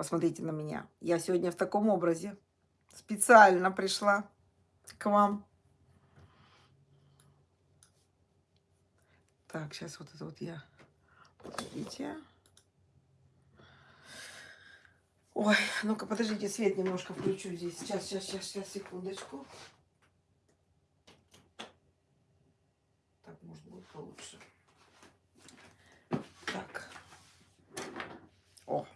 Посмотрите на меня. Я сегодня в таком образе. Специально пришла к вам. Так, сейчас вот это вот я... Подождите. Ой, ну-ка, подождите, свет немножко включу здесь. Сейчас, сейчас, сейчас, сейчас, секундочку. Так, может, будет получше. Так. О.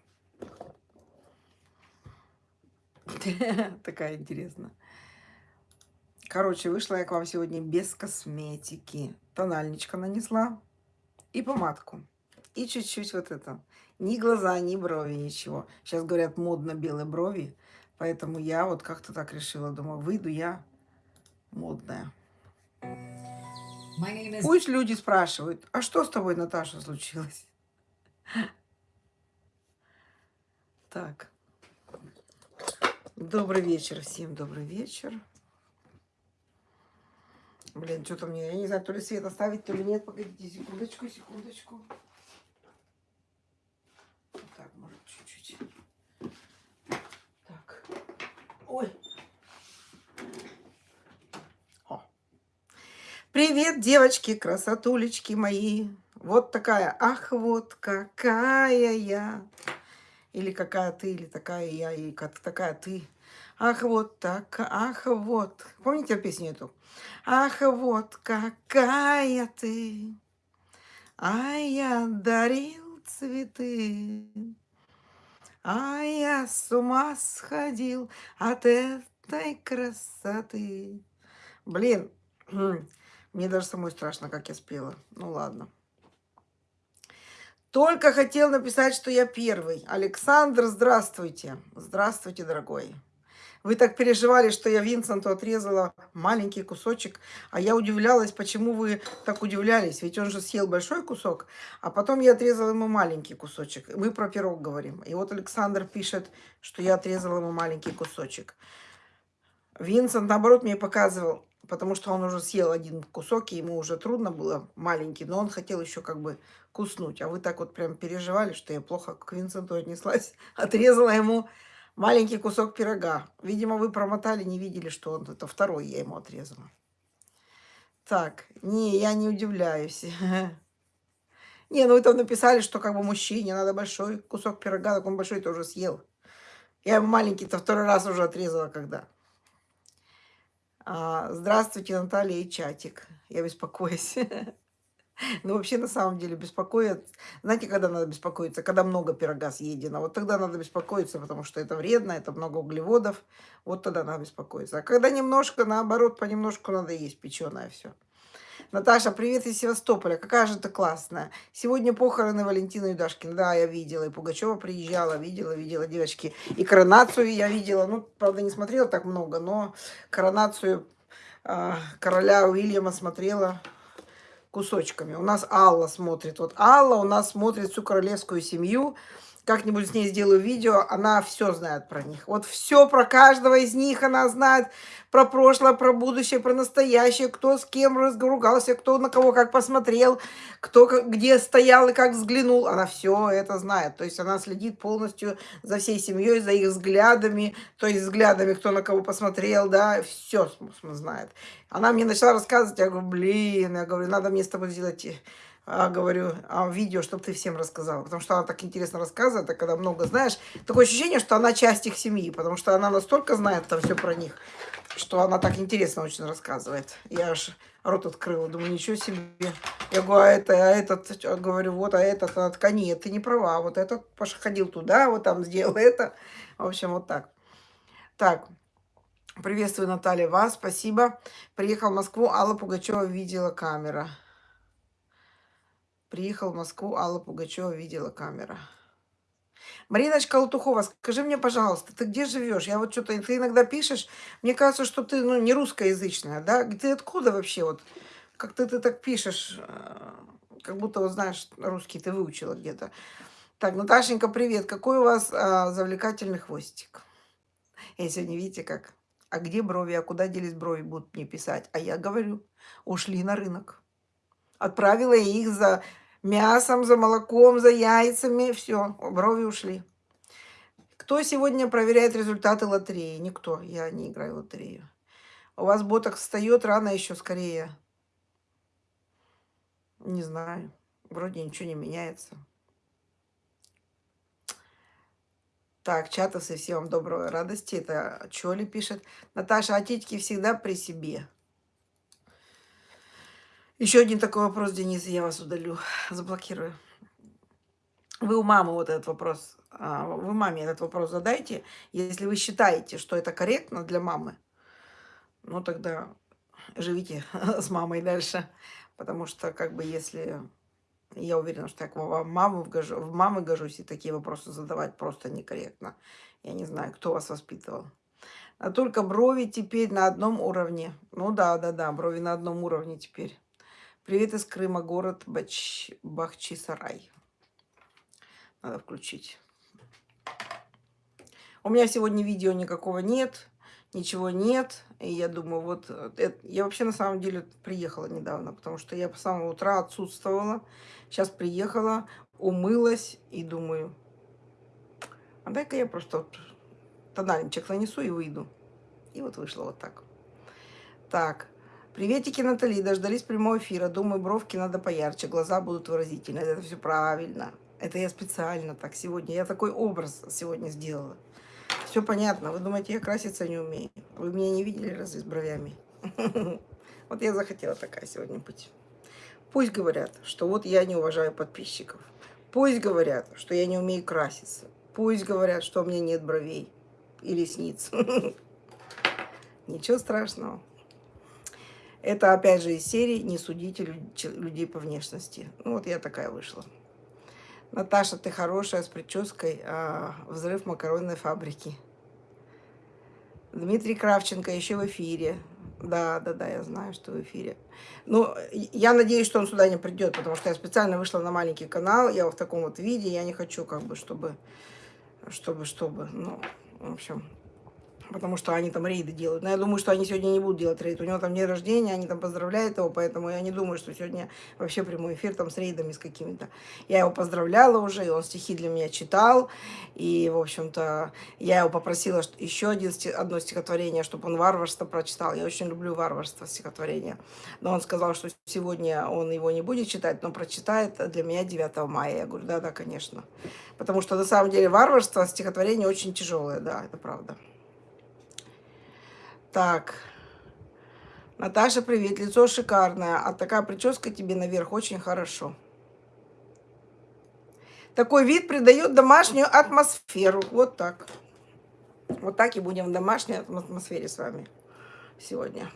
Такая интересная. Короче, вышла я к вам сегодня без косметики. Тональничка нанесла и помадку. И чуть-чуть вот это. Ни глаза, ни брови, ничего. Сейчас говорят, модно белые брови. Поэтому я вот как-то так решила. Думаю, выйду я модная. Is... Пусть люди спрашивают, а что с тобой, Наташа, случилось? Так. Добрый вечер всем, добрый вечер. Блин, что-то мне, я не знаю, то ли свет оставить, то ли нет. Погодите, секундочку, секундочку. Так, может, чуть-чуть. Так. Ой. О. Привет, девочки, красотулечки мои. Вот такая, ах, вот какая я. Или какая ты, или такая я, или как такая ты. Ах, вот так, ах, вот. Помните песню эту? Ах, вот какая ты, а я дарил цветы, а я с ума сходил от этой красоты. Блин, мне даже самой страшно, как я спела. Ну ладно. Только хотел написать, что я первый. Александр, здравствуйте. Здравствуйте, дорогой. Вы так переживали, что я Винсенту отрезала маленький кусочек, а я удивлялась, почему вы так удивлялись, ведь он же съел большой кусок, а потом я отрезала ему маленький кусочек. Мы про пирог говорим. И вот Александр пишет, что я отрезала ему маленький кусочек. Винсент, наоборот, мне показывал, потому что он уже съел один кусок, и ему уже трудно было маленький, но он хотел еще как бы куснуть. А вы так вот прям переживали, что я плохо к Винсенту отнеслась, отрезала ему маленький кусок пирога. Видимо, вы промотали, не видели, что он это второй я ему отрезала. Так, не, я не удивляюсь. Не, ну вы там написали, что как бы мужчине надо большой кусок пирога, так он большой тоже съел. Я ему маленький-то второй раз уже отрезала, когда. А, здравствуйте, Наталья и чатик. Я беспокоюсь. Ну, вообще, на самом деле, беспокоит... Знаете, когда надо беспокоиться? Когда много пирога съедено. Вот тогда надо беспокоиться, потому что это вредно, это много углеводов. Вот тогда надо беспокоиться. А когда немножко, наоборот, понемножку надо есть печеное все. Наташа, привет из Севастополя. Какая же ты классная. Сегодня похороны Валентины Юдашкина. Да, я видела. И Пугачева приезжала, видела, видела, девочки. И коронацию я видела. Ну, правда, не смотрела так много, но коронацию э, короля Уильяма смотрела кусочками. У нас Алла смотрит. Вот Алла у нас смотрит всю королевскую семью. Как-нибудь с ней сделаю видео, она все знает про них. Вот все про каждого из них она знает. Про прошлое, про будущее, про настоящее. Кто с кем разругался, кто на кого как посмотрел, кто где стоял и как взглянул. Она все это знает. То есть она следит полностью за всей семьей, за их взглядами. То есть взглядами, кто на кого посмотрел, да. Все знает. Она мне начала рассказывать, я говорю, блин, я говорю, надо мне с тобой сделать а, говорю, а, видео, чтобы ты всем рассказала. Потому что она так интересно рассказывает, а когда много знаешь, такое ощущение, что она часть их семьи, потому что она настолько знает там все про них, что она так интересно очень рассказывает. Я аж рот открыла, думаю, ничего себе. Я говорю, а это, а этот, говорю, вот, а этот, она такая, нет, ты не права, вот этот ходил туда, вот там сделал это. В общем, вот так. Так, приветствую, Наталья, вас, спасибо. Приехал в Москву, Алла Пугачева видела камера. Приехал в Москву, Алла Пугачева видела камера. Мариночка Лутухова, скажи мне, пожалуйста, ты где живешь? Я вот что-то, ты иногда пишешь, мне кажется, что ты ну, не русскоязычная, да? Ты откуда вообще вот? Как ты, ты так пишешь, э, как будто, вот знаешь, русский ты выучила где-то. Так, Наташенька, привет. Какой у вас а, завлекательный хвостик? Я сегодня, видите, как? А где брови? А куда делись брови? Будут мне писать. А я говорю, ушли на рынок. Отправила я их за мясом, за молоком, за яйцами. Все, брови ушли. Кто сегодня проверяет результаты лотереи? Никто. Я не играю в лотерею. У вас боток встает рано еще скорее. Не знаю. Вроде ничего не меняется. Так, чатасы, всем вам доброй радости. Это Чоли пишет. Наташа, а титьки всегда при себе. Еще один такой вопрос, Денис, я вас удалю, заблокирую. Вы у мамы вот этот вопрос, а, вы маме этот вопрос задайте. Если вы считаете, что это корректно для мамы, ну тогда живите с мамой дальше. Потому что, как бы, если я уверена, что я к маму в мамы гожусь, и такие вопросы задавать просто некорректно. Я не знаю, кто вас воспитывал. А только брови теперь на одном уровне. Ну да, да, да, брови на одном уровне теперь. Привет из Крыма, город Бач... Бахчисарай. Надо включить. У меня сегодня видео никакого нет ничего нет. И я думаю, вот, э, это, я вообще на самом деле приехала недавно, потому что я по самого утра отсутствовала. Сейчас приехала, умылась и думаю, а дай-ка я просто вот тональничек нанесу и выйду. И вот вышло вот так. Так, приветики, Натали, дождались прямого эфира. Думаю, бровки надо поярче, глаза будут выразительные. Это все правильно. Это я специально так сегодня, я такой образ сегодня сделала. Все понятно. Вы думаете, я краситься не умею? Вы меня не видели разве с бровями? Вот я захотела такая сегодня быть. Пусть говорят, что вот я не уважаю подписчиков. Пусть говорят, что я не умею краситься. Пусть говорят, что у меня нет бровей и ресниц. Ничего страшного. Это опять же из серии «Не судите людей по внешности». Ну вот я такая вышла. Наташа, ты хорошая, с прической. А, взрыв макаронной фабрики. Дмитрий Кравченко еще в эфире. Да, да, да, я знаю, что в эфире. Ну, я надеюсь, что он сюда не придет, потому что я специально вышла на маленький канал, я в таком вот виде, я не хочу, как бы, чтобы, чтобы, чтобы, ну, в общем, потому что они там рейды делают. Но я думаю, что они сегодня не будут делать рейд. У него там день рождения, они там поздравляют его, поэтому я не думаю, что сегодня вообще прямой эфир там с рейдами с какими-то. Я его поздравляла уже, и он стихи для меня читал. И, в общем-то, я его попросила еще один, одно стихотворение, чтобы он варварство прочитал. Я очень люблю варварство стихотворения. Но он сказал, что сегодня он его не будет читать, но прочитает для меня 9 мая. Я говорю, да-да, конечно. Потому что на самом деле варварство стихотворение очень тяжелое, да, это правда. Так. Наташа, привет. Лицо шикарное. А такая прическа тебе наверх очень хорошо. Такой вид придает домашнюю атмосферу. Вот так. Вот так и будем в домашней атмосфере с вами сегодня.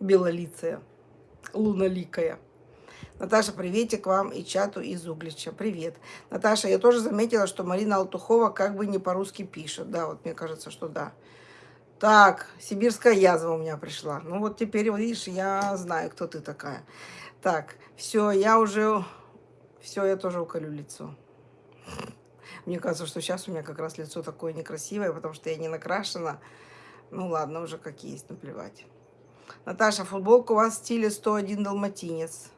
Белолицая, луноликая. Наташа, приветик вам и чату из Углича. Привет. Наташа, я тоже заметила, что Марина Алтухова как бы не по-русски пишет. Да, вот мне кажется, что да. Так, сибирская язва у меня пришла. Ну вот теперь, видишь, я знаю, кто ты такая. Так, все, я уже... Все, я тоже уколю лицо. Мне кажется, что сейчас у меня как раз лицо такое некрасивое, потому что я не накрашена. Ну ладно, уже как есть, наплевать. Наташа, футболка у вас в стиле 101 далматинец.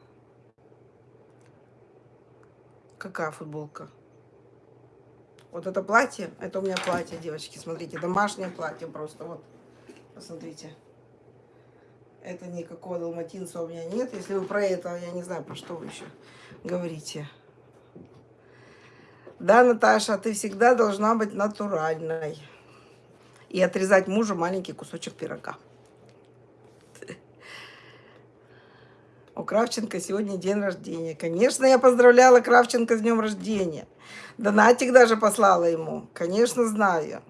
Какая футболка? Вот это платье, это у меня платье, девочки, смотрите, домашнее платье просто, вот, посмотрите. Это никакого далматинца у меня нет. Если вы про это, я не знаю, про что вы еще говорите. Да, Наташа, ты всегда должна быть натуральной. И отрезать мужу маленький кусочек пирога. У Кравченко сегодня день рождения. Конечно, я поздравляла Кравченко с днем рождения. Донатик даже послала ему. Конечно, знаю.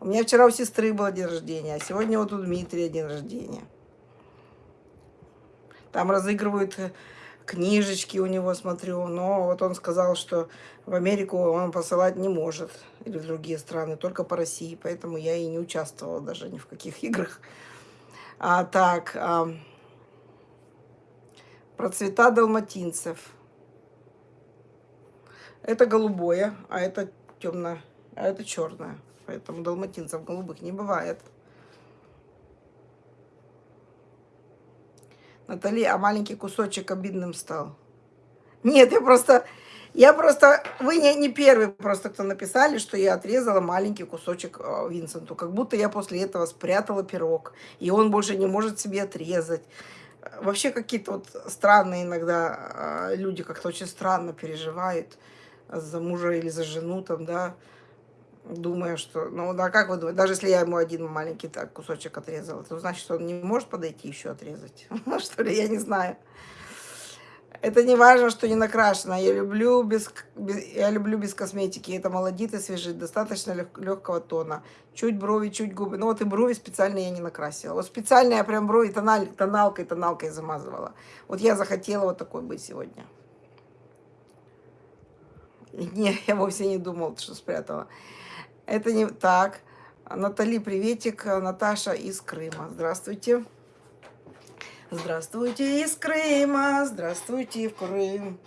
У меня вчера у сестры был день рождения, а сегодня вот у Дмитрия день рождения. Там разыгрывают э, книжечки у него, смотрю. Но вот он сказал, что в Америку он посылать не может. Или в другие страны, только по России. Поэтому я и не участвовала даже ни в каких играх. А так, а, про цвета далматинцев. Это голубое, а это темное, а это черное. Поэтому далматинцев голубых не бывает. Натали, а маленький кусочек обидным стал? Нет, я просто... Я просто, вы не, не первый просто, кто написали, что я отрезала маленький кусочек э, Винсенту. Как будто я после этого спрятала пирог, и он больше не может себе отрезать. Вообще какие-то вот странные иногда э, люди как-то очень странно переживают за мужа или за жену там, да, думая, что, ну, да, как вы думаете, даже если я ему один маленький так кусочек отрезала, то значит, он не может подойти еще отрезать, что ли, я не знаю. Это не важно, что не накрашено. Я люблю без, без, я люблю без косметики. Это молодит и свежит. Достаточно лег, легкого тона. Чуть брови, чуть губы. Ну вот и брови специально я не накрасила. Вот специально я прям брови тональ, тоналкой, тоналкой замазывала. Вот я захотела вот такой быть сегодня. Не, я вовсе не думала, что спрятала. Это не так. Натали, приветик. Наташа из Крыма. Здравствуйте. Здравствуйте из Крыма, здравствуйте в Крым.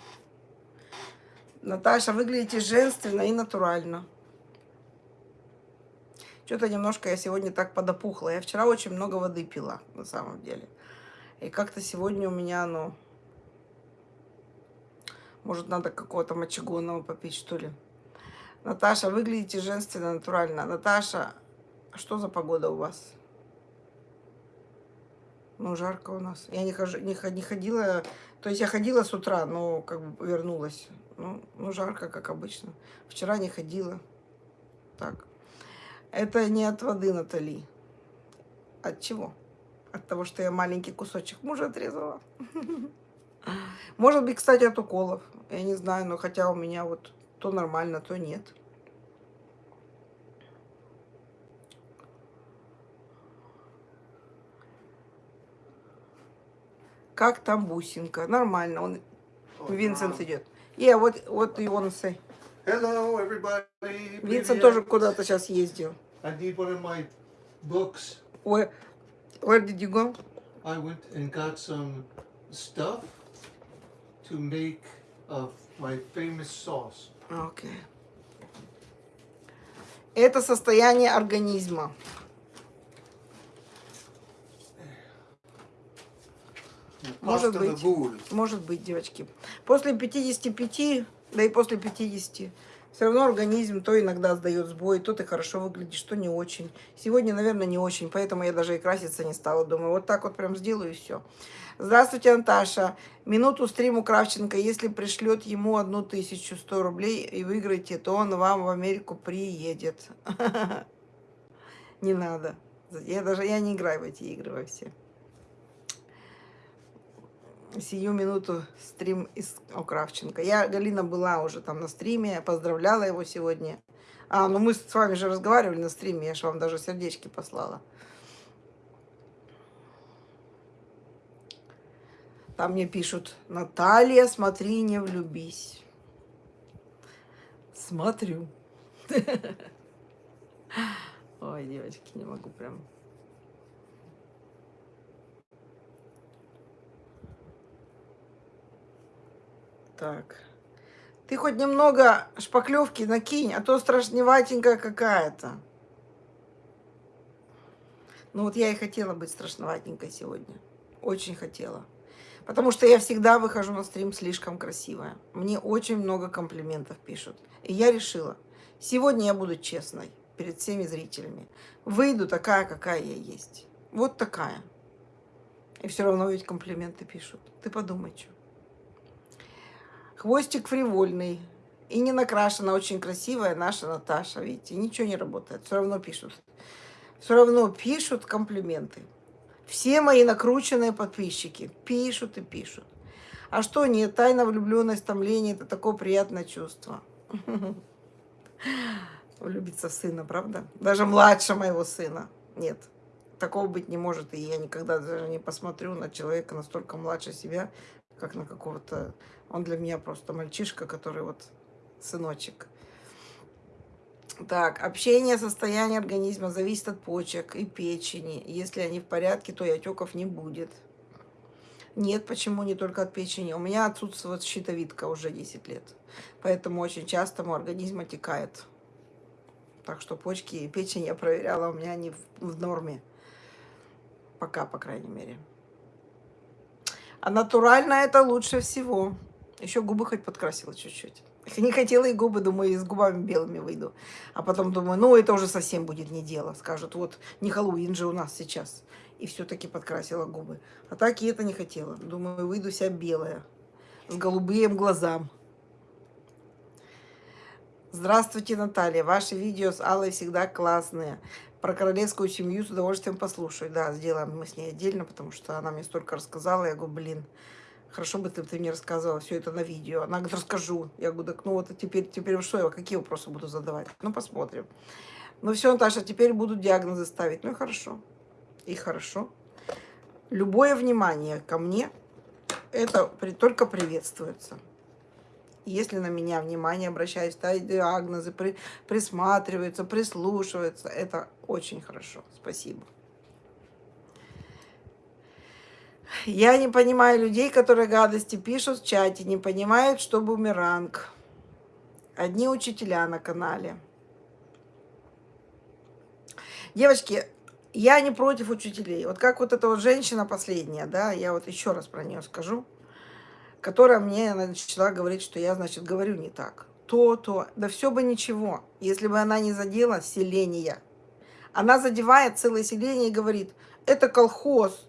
Наташа, выглядите женственно и натурально. Что-то немножко я сегодня так подопухла. Я вчера очень много воды пила, на самом деле. И как-то сегодня у меня, ну... Может, надо какого-то мочегонного попить, что ли. Наташа, выглядите женственно, натурально. Наташа, что за погода у вас? Ну, жарко у нас. Я не, хожу, не, не ходила, то есть я ходила с утра, но как бы вернулась. Ну, ну, жарко, как обычно. Вчера не ходила. Так. Это не от воды, Натали. От чего? От того, что я маленький кусочек мужа отрезала. Может быть, кстати, от уколов. Я не знаю, но хотя у меня вот то нормально, то нет. Как там бусинка? Нормально. Он, oh, Винсент wow. идет. Yeah, what do you want to say? Hello, everybody. Винсент тоже куда-то сейчас ездил. I need one of my books. Where, where did you go? I went and got some stuff to make of my famous sauce. Okay. Это состояние организма. Может быть, может быть, девочки. После 55, да и после 50, все равно организм то иногда сдает сбой, то ты хорошо выглядишь, то не очень. Сегодня, наверное, не очень, поэтому я даже и краситься не стала. Думаю, вот так вот прям сделаю и все. Здравствуйте, Анташа. Минуту стриму Кравченко. Если пришлет ему одну тысячу сто рублей и выиграете, то он вам в Америку приедет. Не надо. Я даже я не играю в эти игры во все сию минуту стрим из Окравченко. Я, Галина, была уже там на стриме, поздравляла его сегодня. А, ну мы с вами же разговаривали на стриме, я же вам даже сердечки послала. Там мне пишут, Наталья, смотри, не влюбись. Смотрю. Ой, девочки, не могу прям. Так. Ты хоть немного шпаклевки накинь, а то страшноватенькая какая-то. Ну вот я и хотела быть страшноватенькой сегодня. Очень хотела. Потому что я всегда выхожу на стрим слишком красивая. Мне очень много комплиментов пишут. И я решила, сегодня я буду честной перед всеми зрителями. Выйду такая, какая я есть. Вот такая. И все равно ведь комплименты пишут. Ты подумай, что. Хвостик фривольный. И не накрашена, очень красивая наша Наташа. Видите, ничего не работает. Все равно пишут. Все равно пишут комплименты. Все мои накрученные подписчики пишут и пишут. А что нет, тайна влюбленность, томление – это такое приятное чувство. Влюбиться в сына, правда? Даже младше моего сына. Нет, такого быть не может. И я никогда даже не посмотрю на человека настолько младше себя, как на какого-то... Он для меня просто мальчишка, который вот сыночек. Так, общение, состояние организма зависит от почек и печени. Если они в порядке, то и отеков не будет. Нет, почему не только от печени? У меня отсутствует щитовидка уже 10 лет. Поэтому очень часто мой организм отекает. Так что почки и печень я проверяла, у меня они в, в норме. Пока, по крайней мере. А натурально это лучше всего. Еще губы хоть подкрасила чуть-чуть. Не хотела и губы, думаю, и с губами белыми выйду. А потом думаю, ну это уже совсем будет не дело. Скажут, вот не Хэллоуин же у нас сейчас. И все-таки подкрасила губы. А так и это не хотела. Думаю, выйду вся белая. С голубым глазам. Здравствуйте, Наталья. Ваши видео с Аллой всегда классные. Про королевскую семью с удовольствием послушаю. Да, сделаем мы с ней отдельно, потому что она мне столько рассказала. Я говорю, блин, хорошо бы ты, ты мне рассказывала все это на видео. Она говорит, расскажу. Я говорю, так ну вот теперь, теперь что я, какие вопросы буду задавать? Ну, посмотрим. Ну все, Наташа, теперь буду диагнозы ставить. Ну хорошо. И хорошо. Любое внимание ко мне, это при, только приветствуется. Если на меня внимание обращают, ставят диагнозы, при, присматриваются, прислушиваются, это очень хорошо. Спасибо. Я не понимаю людей, которые гадости пишут в чате, не понимают, что бумеранг. Одни учителя на канале. Девочки, я не против учителей. Вот как вот эта вот женщина последняя, да, я вот еще раз про нее скажу, которая мне начала говорить, что я, значит, говорю не так. То, то, да все бы ничего, если бы она не задела селение. Она задевает целое селение и говорит, это колхоз,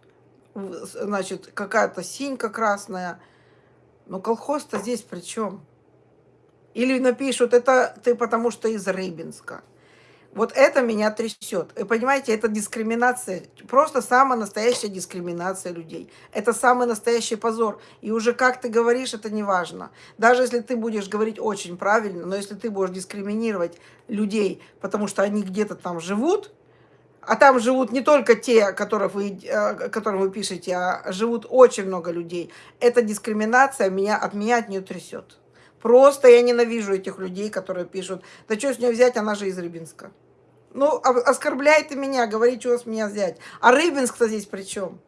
значит, какая-то синька красная. Но колхоз-то здесь при чем? Или напишут, это ты потому что из Рыбинска. Вот это меня трясет. И понимаете, это дискриминация, просто самая настоящая дискриминация людей. Это самый настоящий позор. И уже как ты говоришь, это не важно. Даже если ты будешь говорить очень правильно, но если ты будешь дискриминировать людей, потому что они где-то там живут, а там живут не только те, которых вы, э, которым вы пишете, а живут очень много людей. Эта дискриминация меня, от меня от нее трясет. Просто я ненавижу этих людей, которые пишут, да что с нее взять, она же из Рыбинска. Ну, оскорбляйте меня, говорите, что с меня взять. А Рыбинск-то здесь при чем?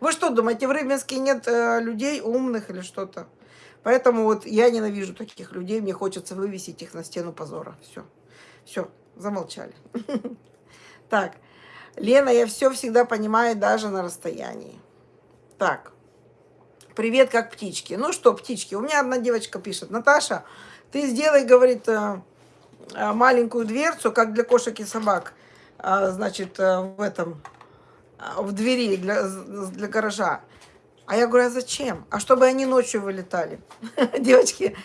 Вы что думаете, в Рыбинске нет э, людей умных или что-то? Поэтому вот я ненавижу таких людей, мне хочется вывесить их на стену позора. Все, все, замолчали. Так, Лена, я все всегда понимаю даже на расстоянии. Так, привет, как птички. Ну что, птички, у меня одна девочка пишет, Наташа, ты сделай, говорит, э, э, маленькую дверцу, как для кошек и собак, э, значит, в этом, в двери для, для гаража. А я говорю, а зачем? А чтобы они ночью вылетали. Девочки,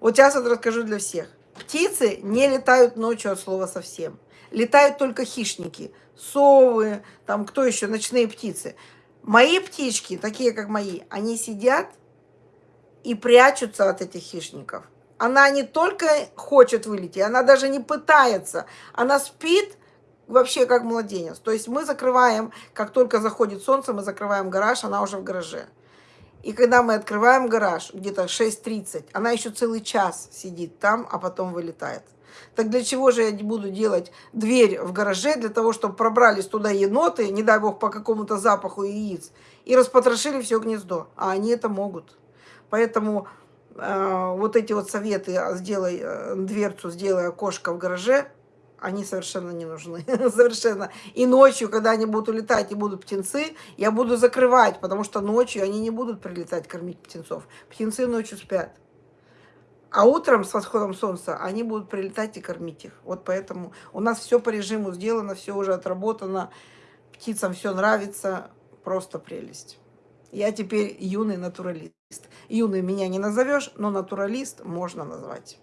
вот сейчас вот расскажу для всех. Птицы не летают ночью от слова совсем. Летают только хищники. Совы, там кто еще, ночные птицы. Мои птички, такие как мои, они сидят и прячутся от этих хищников. Она не только хочет вылететь, она даже не пытается. Она спит вообще как младенец. То есть мы закрываем, как только заходит солнце, мы закрываем гараж, она уже в гараже. И когда мы открываем гараж, где-то 6.30, она еще целый час сидит там, а потом вылетает. Так для чего же я буду делать дверь в гараже, для того, чтобы пробрались туда еноты, не дай бог, по какому-то запаху яиц, и распотрошили все гнездо. А они это могут. Поэтому э, вот эти вот советы, а, сделай э, дверцу, сделай окошко в гараже, они совершенно не нужны. совершенно. И ночью, когда они будут улетать и будут птенцы, я буду закрывать, потому что ночью они не будут прилетать кормить птенцов. Птенцы ночью спят. А утром с восходом солнца они будут прилетать и кормить их. Вот поэтому у нас все по режиму сделано, все уже отработано. Птицам все нравится. Просто прелесть. Я теперь юный натуралист. Юный меня не назовешь, но натуралист можно назвать.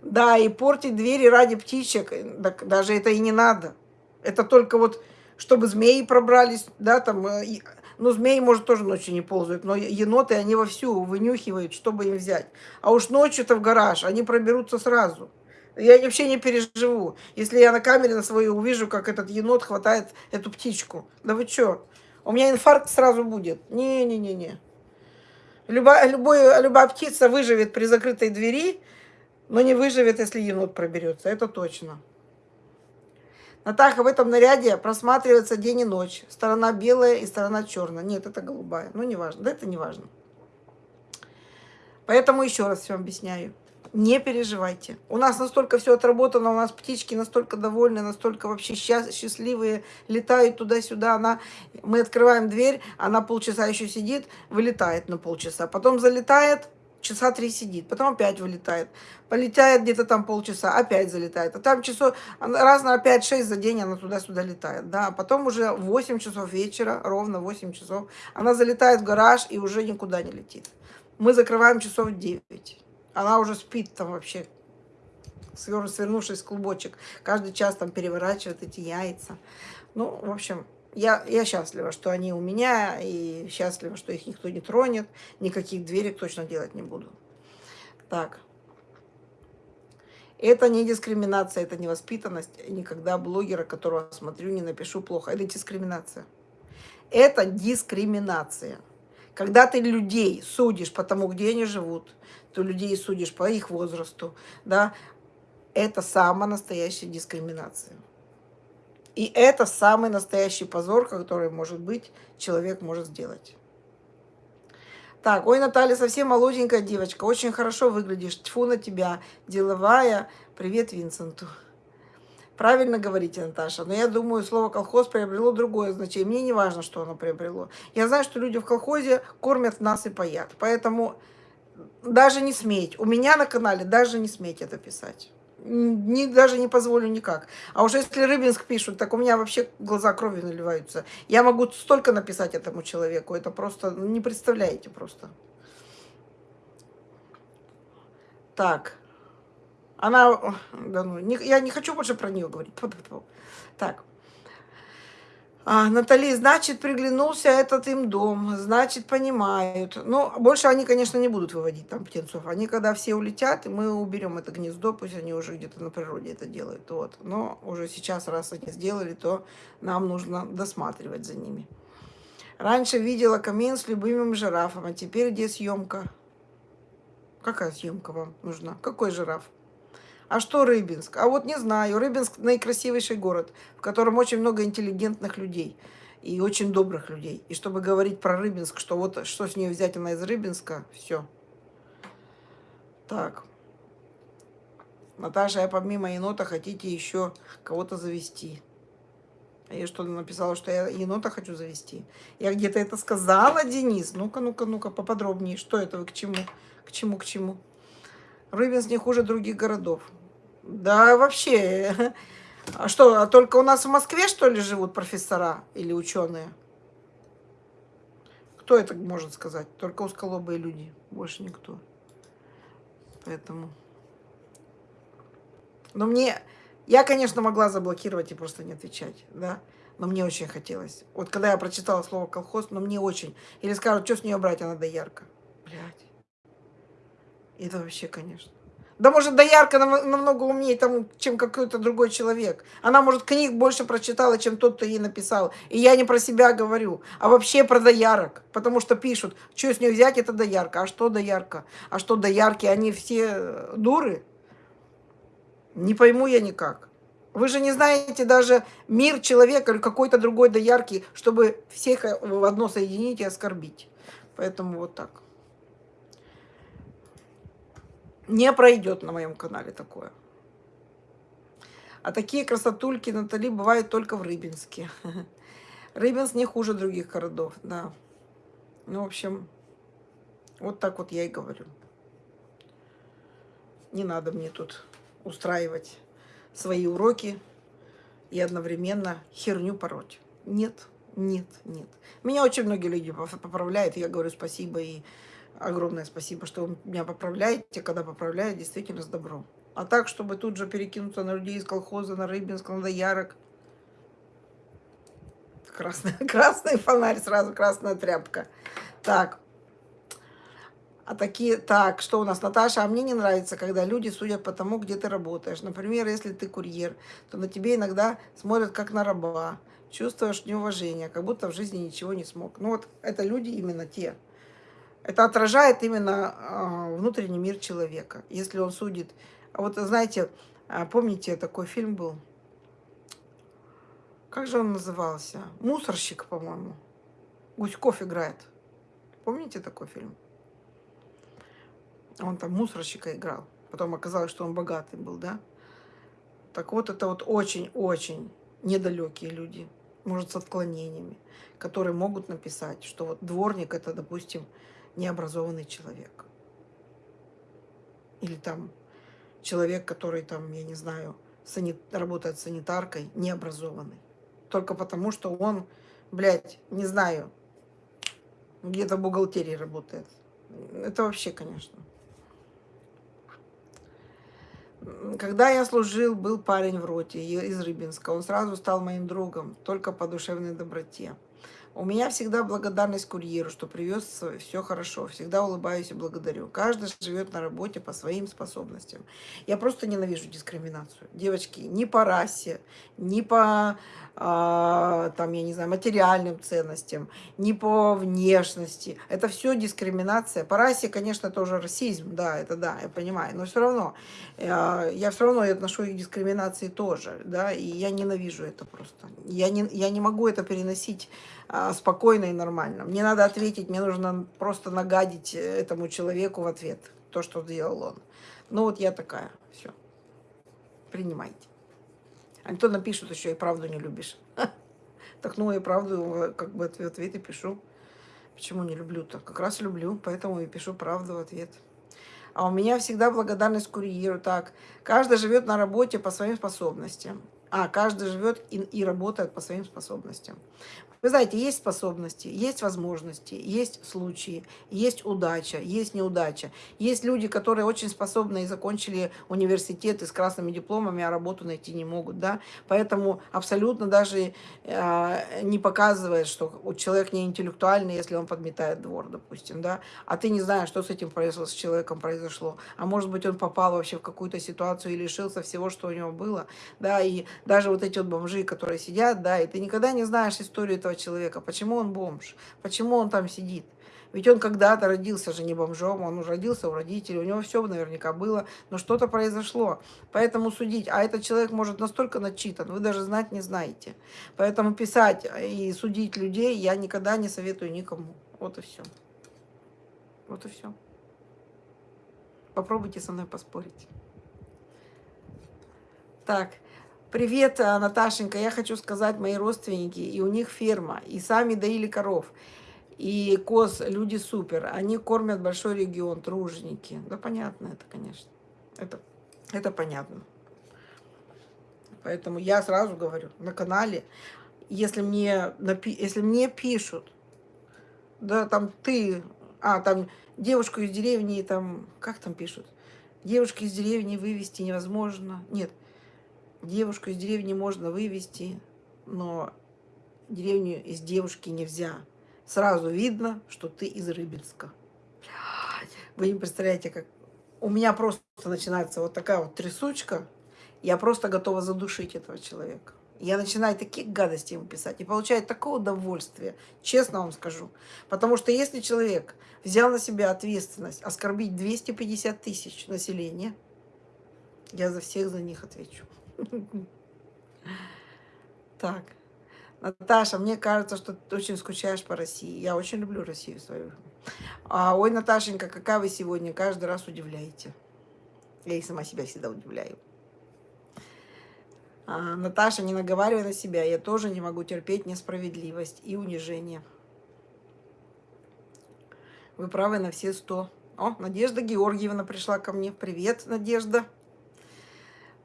Да, и портить двери ради птичек, так даже это и не надо. Это только вот, чтобы змеи пробрались, да, там, э, ну, змеи, может, тоже ночью не ползают, но еноты, они вовсю вынюхивают, чтобы им взять. А уж ночью-то в гараж они проберутся сразу. Я вообще не переживу, если я на камере на свою увижу, как этот енот хватает эту птичку. Да вы что? У меня инфаркт сразу будет. Не-не-не-не. Любая, любой, любая птица выживет при закрытой двери, но не выживет, если енот проберется. Это точно. Натаха, в этом наряде просматривается день и ночь. Сторона белая и сторона черная. Нет, это голубая. Ну, не важно. Да это не важно. Поэтому еще раз все объясняю. Не переживайте. У нас настолько все отработано, у нас птички настолько довольны, настолько вообще счастливые, летают туда-сюда. Она, мы открываем дверь, она полчаса еще сидит, вылетает на полчаса. Потом залетает, часа три сидит, потом опять вылетает. Полетает где-то там полчаса, опять залетает. А там часов, раз на 5-6 за день она туда-сюда летает. Да, а потом уже 8 часов вечера, ровно 8 часов, она залетает в гараж и уже никуда не летит. Мы закрываем часов 9. Она уже спит там вообще, свернувшись в клубочек. Каждый час там переворачивает эти яйца. Ну, в общем, я, я счастлива, что они у меня, и счастлива, что их никто не тронет, никаких дверек точно делать не буду. Так. Это не дискриминация, это не воспитанность. Никогда блогера, которого смотрю, не напишу плохо. Это дискриминация. Это дискриминация. Когда ты людей судишь по тому, где они живут, ты людей судишь по их возрасту, да, это самая настоящая дискриминация. И это самый настоящий позор, который, может быть, человек может сделать. Так, ой, Наталья, совсем молоденькая девочка, очень хорошо выглядишь, тьфу на тебя, деловая, привет Винсенту. Правильно говорите, Наташа, но я думаю, слово колхоз приобрело другое значение. Мне не важно, что оно приобрело. Я знаю, что люди в колхозе кормят нас и паят, поэтому даже не сметь. У меня на канале даже не сметь это писать не, даже не позволю никак. А уже если Рыбинск пишут, так у меня вообще глаза кровью наливаются. Я могу столько написать этому человеку, это просто, ну, не представляете просто. Так. Она, да ну, не, я не хочу больше про нее говорить. Так. А, Натали, значит, приглянулся этот им дом, значит, понимают. Ну, больше они, конечно, не будут выводить там птенцов. Они, когда все улетят, мы уберем это гнездо, пусть они уже где-то на природе это делают. Вот. Но уже сейчас, раз они сделали, то нам нужно досматривать за ними. Раньше видела камин с любимым жирафом, а теперь где съемка? Какая съемка вам нужна? Какой жираф? А что Рыбинск? А вот не знаю. Рыбинск наикрасивейший город, в котором очень много интеллигентных людей и очень добрых людей. И чтобы говорить про Рыбинск, что вот что с нее взять, она из Рыбинска, все. Так. Наташа, я помимо енота хотите еще кого-то завести. А я что написала, что я енота хочу завести? Я где-то это сказала, Денис? Ну-ка, ну-ка, ну-ка, поподробнее. Что это вы к чему? К чему, к чему? Рыбинск не хуже других городов. Да, вообще. А что, а только у нас в Москве, что ли, живут профессора или ученые? Кто это может сказать? Только узколобые люди, больше никто. Поэтому... Но мне... Я, конечно, могла заблокировать и просто не отвечать, да? Но мне очень хотелось. Вот когда я прочитала слово колхоз, но мне очень... Или скажут, что с нее брать, она доярка. Блядь. Это вообще, конечно. Да может, доярка намного умнее, там, чем какой-то другой человек. Она, может, книг больше прочитала, чем тот, кто ей написал. И я не про себя говорю, а вообще про доярок. Потому что пишут, что с нее взять, это доярка. А что доярка? А что доярки? Они все э, дуры? Не пойму я никак. Вы же не знаете даже мир человека или какой-то другой доярки, чтобы всех э, в одно соединить и оскорбить. Поэтому вот так. Не пройдет на моем канале такое. А такие красотульки Натали бывают только в Рыбинске. Рыбинск не хуже других городов, да. Ну, в общем, вот так вот я и говорю. Не надо мне тут устраивать свои уроки и одновременно херню пороть. Нет, нет, нет. Меня очень многие люди поправляют, и я говорю спасибо и огромное спасибо, что вы меня поправляете, когда поправляют, действительно с добром. А так, чтобы тут же перекинуться на людей из колхоза, на Рыбинск, на Доярок. Красный, красный фонарь, сразу красная тряпка. Так. А такие, так, что у нас, Наташа, а мне не нравится, когда люди судят по тому, где ты работаешь. Например, если ты курьер, то на тебе иногда смотрят как на раба. Чувствуешь неуважение, как будто в жизни ничего не смог. Ну вот это люди именно те, это отражает именно а, внутренний мир человека. Если он судит... А вот, знаете, а, помните, такой фильм был? Как же он назывался? «Мусорщик», по-моему. Гуськов играет. Помните такой фильм? Он там мусорщика играл. Потом оказалось, что он богатый был, да? Так вот, это вот очень-очень недалекие люди, может, с отклонениями, которые могут написать, что вот дворник это, допустим, необразованный человек. Или там человек, который там, я не знаю, санит... работает санитаркой, необразованный. Только потому, что он, блядь, не знаю, где-то в бухгалтерии работает. Это вообще, конечно. Когда я служил, был парень в роте из Рыбинска. Он сразу стал моим другом, только по душевной доброте. У меня всегда благодарность курьеру, что привез все хорошо. Всегда улыбаюсь и благодарю. Каждый живет на работе по своим способностям. Я просто ненавижу дискриминацию. Девочки, ни по расе, ни по там, я не знаю, материальным ценностям, ни по внешности. Это все дискриминация. По расе, конечно, тоже расизм, да, это да, я понимаю, но все равно, я, я все равно отношу их к дискриминации тоже, да, и я ненавижу это просто. Я не, я не могу это переносить а, спокойно и нормально. Мне надо ответить, мне нужно просто нагадить этому человеку в ответ то, что сделал он. Ну вот я такая, все, принимайте. А то напишут еще и правду не любишь. Так ну и правду как бы ответ, ответ и пишу. Почему не люблю-то? Как раз люблю, поэтому и пишу правду в ответ. А у меня всегда благодарность курьеру. Так, каждый живет на работе по своим способностям. А, каждый живет и, и работает по своим способностям. Вы знаете, есть способности, есть возможности, есть случаи, есть удача, есть неудача. Есть люди, которые очень способны и закончили университеты с красными дипломами, а работу найти не могут. Да? Поэтому абсолютно даже э, не показывает, что человек не интеллектуальный, если он подметает двор, допустим. Да? А ты не знаешь, что с этим произошло, с человеком произошло. А может быть, он попал вообще в какую-то ситуацию и лишился всего, что у него было. Да? И даже вот эти вот бомжи, которые сидят, да, и ты никогда не знаешь историю этого человека, почему он бомж, почему он там сидит. Ведь он когда-то родился же не бомжом, он уже родился у родителей, у него все наверняка было, но что-то произошло. Поэтому судить, а этот человек может настолько начитан, вы даже знать не знаете. Поэтому писать и судить людей я никогда не советую никому. Вот и все. Вот и все. Попробуйте со мной поспорить. Так. Привет, э, Наташенька, я хочу сказать, мои родственники, и у них ферма, и сами доили коров, и коз, люди супер, они кормят большой регион, труженики. Да понятно это, конечно, это, это понятно. Поэтому я сразу говорю, на канале, если мне, если мне пишут, да, там ты, а, там девушку из деревни, там, как там пишут, девушки из деревни вывести невозможно, нет, Девушку из деревни можно вывести, но деревню из девушки нельзя. Сразу видно, что ты из Рыбинска. Вы не представляете, как... У меня просто начинается вот такая вот трясучка. Я просто готова задушить этого человека. Я начинаю такие гадости ему писать и получаю такое удовольствие, честно вам скажу. Потому что если человек взял на себя ответственность оскорбить 250 тысяч населения, я за всех за них отвечу. Так. Наташа, мне кажется, что ты очень скучаешь по России. Я очень люблю Россию свою. А, ой, Наташенька, какая вы сегодня? Каждый раз удивляете. Я и сама себя всегда удивляю. А, Наташа, не наговаривай на себя. Я тоже не могу терпеть несправедливость и унижение. Вы правы на все сто. О, Надежда Георгиевна пришла ко мне. Привет, Надежда.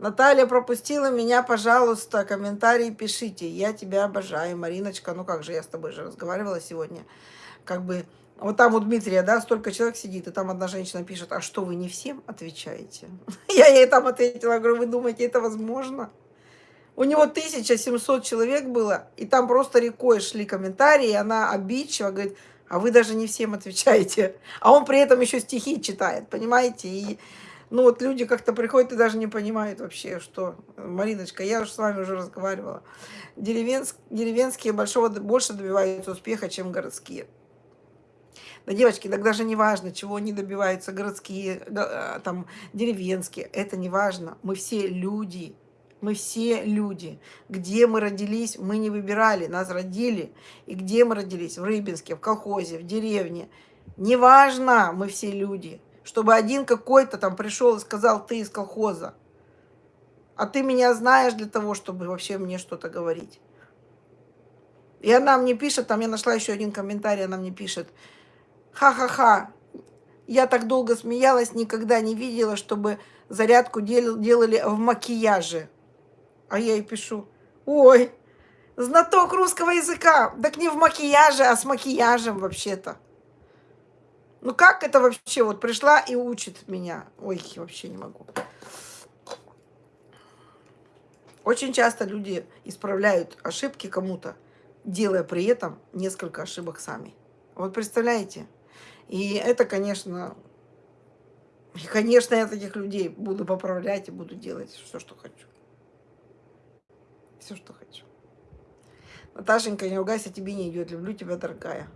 Наталья пропустила меня, пожалуйста, комментарии пишите. Я тебя обожаю, Мариночка. Ну как же, я с тобой же разговаривала сегодня. Как бы, вот там у Дмитрия, да, столько человек сидит, и там одна женщина пишет, а что вы не всем отвечаете? Я ей там ответила, говорю, вы думаете, это возможно? У него 1700 человек было, и там просто рекой шли комментарии, и она обидчиво говорит, а вы даже не всем отвечаете. А он при этом еще стихи читает, понимаете? И ну вот люди как-то приходят и даже не понимают вообще, что... Мариночка, я уже с вами уже разговаривала. Деревенск, деревенские большого, больше добиваются успеха, чем городские. Да, девочки, так даже не важно, чего они добиваются, городские, э, там, деревенские. Это не важно. Мы все люди. Мы все люди. Где мы родились, мы не выбирали. Нас родили. И где мы родились? В Рыбинске, в колхозе, в деревне. Неважно, мы все люди чтобы один какой-то там пришел и сказал, ты из колхоза. А ты меня знаешь для того, чтобы вообще мне что-то говорить. И она мне пишет, там я нашла еще один комментарий, она мне пишет, ха-ха-ха, Я так долго смеялась, никогда не видела, чтобы зарядку дел, делали в макияже. А я ей пишу, ой, знаток русского языка. Так не в макияже, а с макияжем вообще-то. Ну как это вообще? Вот пришла и учит меня. Ой, вообще не могу. Очень часто люди исправляют ошибки кому-то, делая при этом несколько ошибок сами. Вот представляете? И это, конечно, и, конечно, я таких людей буду поправлять и буду делать все, что хочу. Все, что хочу. Наташенька, не ругайся, тебе не идет. Люблю тебя, дорогая.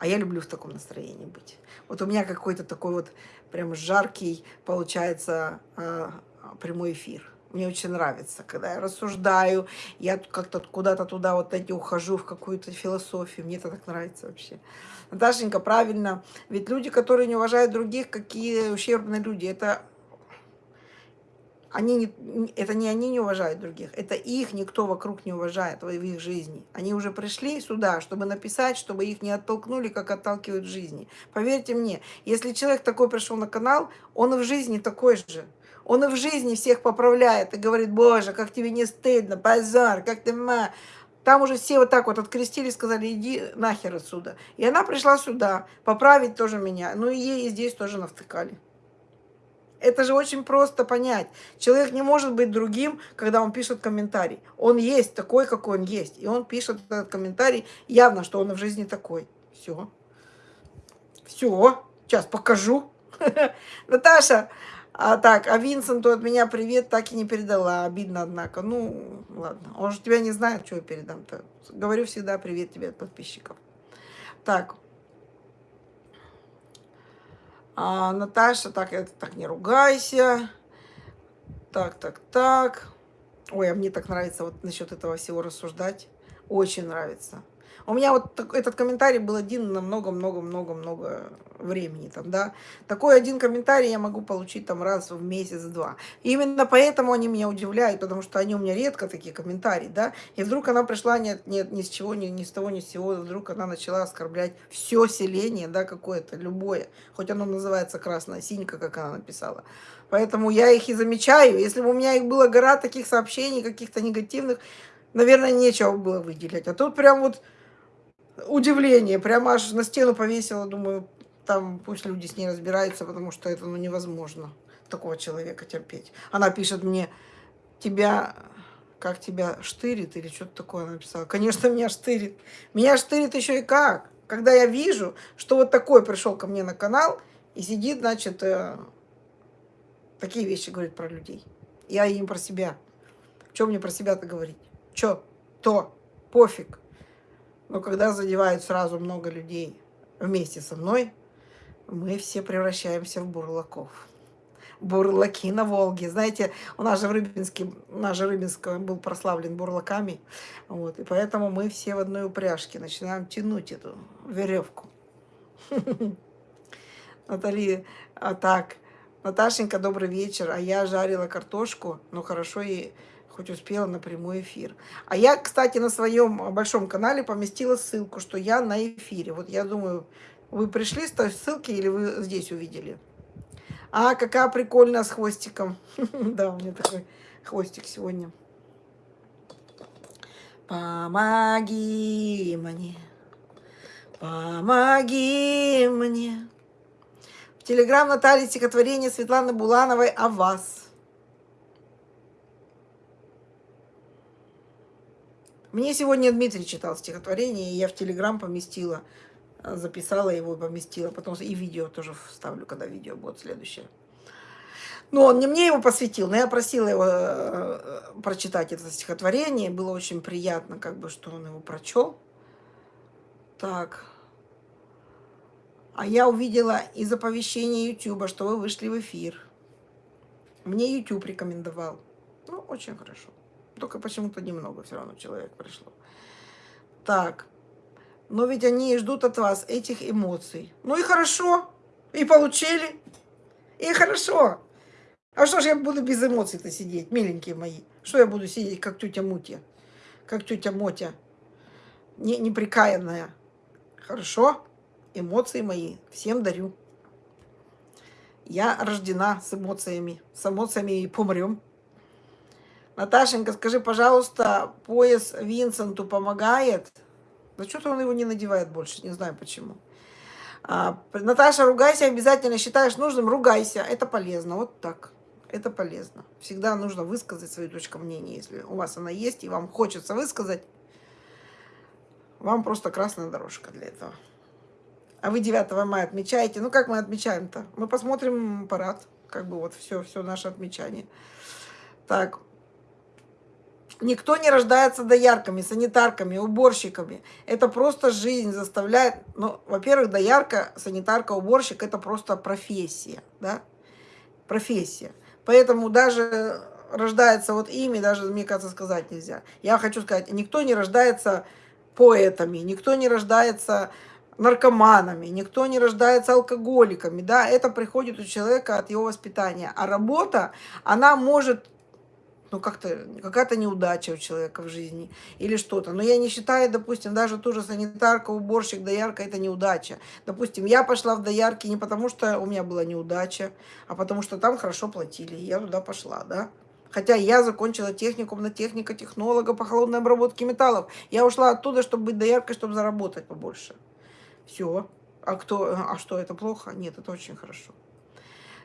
А я люблю в таком настроении быть. Вот у меня какой-то такой вот прям жаркий, получается, а, прямой эфир. Мне очень нравится, когда я рассуждаю, я как-то куда-то туда вот эти ухожу в какую-то философию. Мне это так нравится вообще. Наташенька, правильно. Ведь люди, которые не уважают других, какие ущербные люди. Это они не, это не они не уважают других, это их никто вокруг не уважает в их жизни. Они уже пришли сюда, чтобы написать, чтобы их не оттолкнули, как отталкивают в жизни. Поверьте мне, если человек такой пришел на канал, он и в жизни такой же. Он и в жизни всех поправляет и говорит, боже, как тебе не стыдно, позор, как ты ма. Там уже все вот так вот открестили, сказали, иди нахер отсюда. И она пришла сюда, поправить тоже меня. Ну и ей здесь тоже навтыкали. Это же очень просто понять. Человек не может быть другим, когда он пишет комментарий. Он есть такой, какой он есть. И он пишет этот комментарий, явно, что он в жизни такой. Все. Все. Сейчас покажу. Наташа, а так, а Винсенту от меня привет так и не передала. Обидно, однако. Ну, ладно. Он же тебя не знает, что я передам-то. Говорю всегда привет тебе от подписчиков. Так. А, Наташа, так, это так не ругайся. Так, так, так. Ой, а мне так нравится вот насчет этого всего рассуждать. Очень нравится. У меня вот этот комментарий был один на много-много-много-много времени. Там, да. Такой один комментарий я могу получить там раз в месяц-два. Именно поэтому они меня удивляют, потому что они у меня редко такие комментарии. Да? И вдруг она пришла нет, нет, ни с чего, ни, ни с того, ни с сего. Вдруг она начала оскорблять все селение, да, какое-то, любое. Хоть оно называется красная синька, как она написала. Поэтому я их и замечаю. Если бы у меня их была гора таких сообщений, каких-то негативных, наверное, нечего было выделять. А тут прям вот удивление, прямо аж на стену повесила, думаю, там пусть люди с ней разбираются, потому что это ну, невозможно такого человека терпеть. Она пишет мне, тебя, как тебя штырит или что-то такое написала. Конечно, меня штырит. Меня штырит еще и как. Когда я вижу, что вот такой пришел ко мне на канал и сидит, значит, э, такие вещи говорит про людей. Я им про себя. Что мне про себя-то говорить? Что? То. Пофиг. Но когда задевают сразу много людей вместе со мной, мы все превращаемся в бурлаков. Бурлаки на Волге. Знаете, у нас же в Рыбинске, наш же Рыбинск был прославлен бурлаками. Вот, и поэтому мы все в одной упряжке начинаем тянуть эту веревку. Натали, а так, Наташенька, добрый вечер. А я жарила картошку, ну хорошо и хоть успела на прямой эфир. А я, кстати, на своем большом канале поместила ссылку, что я на эфире. Вот я думаю, вы пришли с той ссылки или вы здесь увидели? А, какая прикольная с хвостиком. Да, у меня такой хвостик сегодня. Помоги мне, помоги мне. В телеграм Натальи стихотворение Светланы Булановой о вас. Мне сегодня Дмитрий читал стихотворение, и я в Телеграм поместила, э, записала его и поместила. Потом и видео тоже вставлю, когда видео будет следующее. Но он не мне его посвятил, но я просила его э, э, прочитать это стихотворение. Было очень приятно, как бы, что он его прочел. Так. А я увидела из оповещения YouTube, что вы вышли в эфир. Мне YouTube рекомендовал. Ну, очень хорошо. Только почему-то немного все равно человек пришло. Так. Но ведь они ждут от вас этих эмоций. Ну и хорошо. И получили. И хорошо. А что же я буду без эмоций-то сидеть, миленькие мои? Что я буду сидеть, как тетя Мутя? Как тетя Мотя? Не, неприкаянная. Хорошо? Эмоции мои всем дарю. Я рождена с эмоциями. С эмоциями и помрем. Наташенька, скажи, пожалуйста, пояс Винсенту помогает? Да что-то он его не надевает больше, не знаю почему. А, Наташа, ругайся обязательно, считаешь нужным, ругайся. Это полезно, вот так. Это полезно. Всегда нужно высказать свою точку мнения, если у вас она есть, и вам хочется высказать. Вам просто красная дорожка для этого. А вы 9 мая отмечаете. Ну, как мы отмечаем-то? Мы посмотрим парад. Как бы вот все, все наше отмечание. Так, Никто не рождается доярками, санитарками, уборщиками. Это просто жизнь заставляет... Ну, во-первых, доярка, санитарка, уборщик – это просто профессия, да? Профессия. Поэтому даже рождается вот ими, даже, мне кажется, сказать нельзя. Я хочу сказать, никто не рождается поэтами, никто не рождается наркоманами, никто не рождается алкоголиками, да, это приходит у человека от его воспитания. А работа, она может ну, как-то какая-то неудача у человека в жизни или что-то. Но я не считаю, допустим, даже ту же санитарка, уборщик, доярка – это неудача. Допустим, я пошла в доярки не потому, что у меня была неудача, а потому что там хорошо платили, и я туда пошла, да. Хотя я закончила техникум на техника-технолога по холодной обработке металлов. Я ушла оттуда, чтобы быть дояркой, чтобы заработать побольше. Все. А кто? А что, это плохо? Нет, это очень хорошо.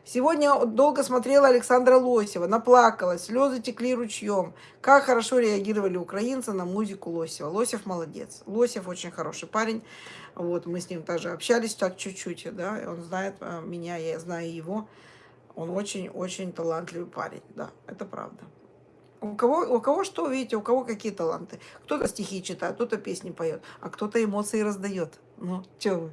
Сегодня долго смотрела Александра Лосева, наплакалась, слезы текли ручьем. Как хорошо реагировали украинцы на музыку Лосева. Лосев молодец. Лосев очень хороший парень. Вот, мы с ним тоже общались так чуть-чуть, да, он знает э, меня, я знаю его. Он очень-очень талантливый парень, да, это правда. У кого, у кого что, видите, у кого какие таланты. Кто-то стихи читает, кто-то песни поет, а кто-то эмоции раздает. Ну, что вы.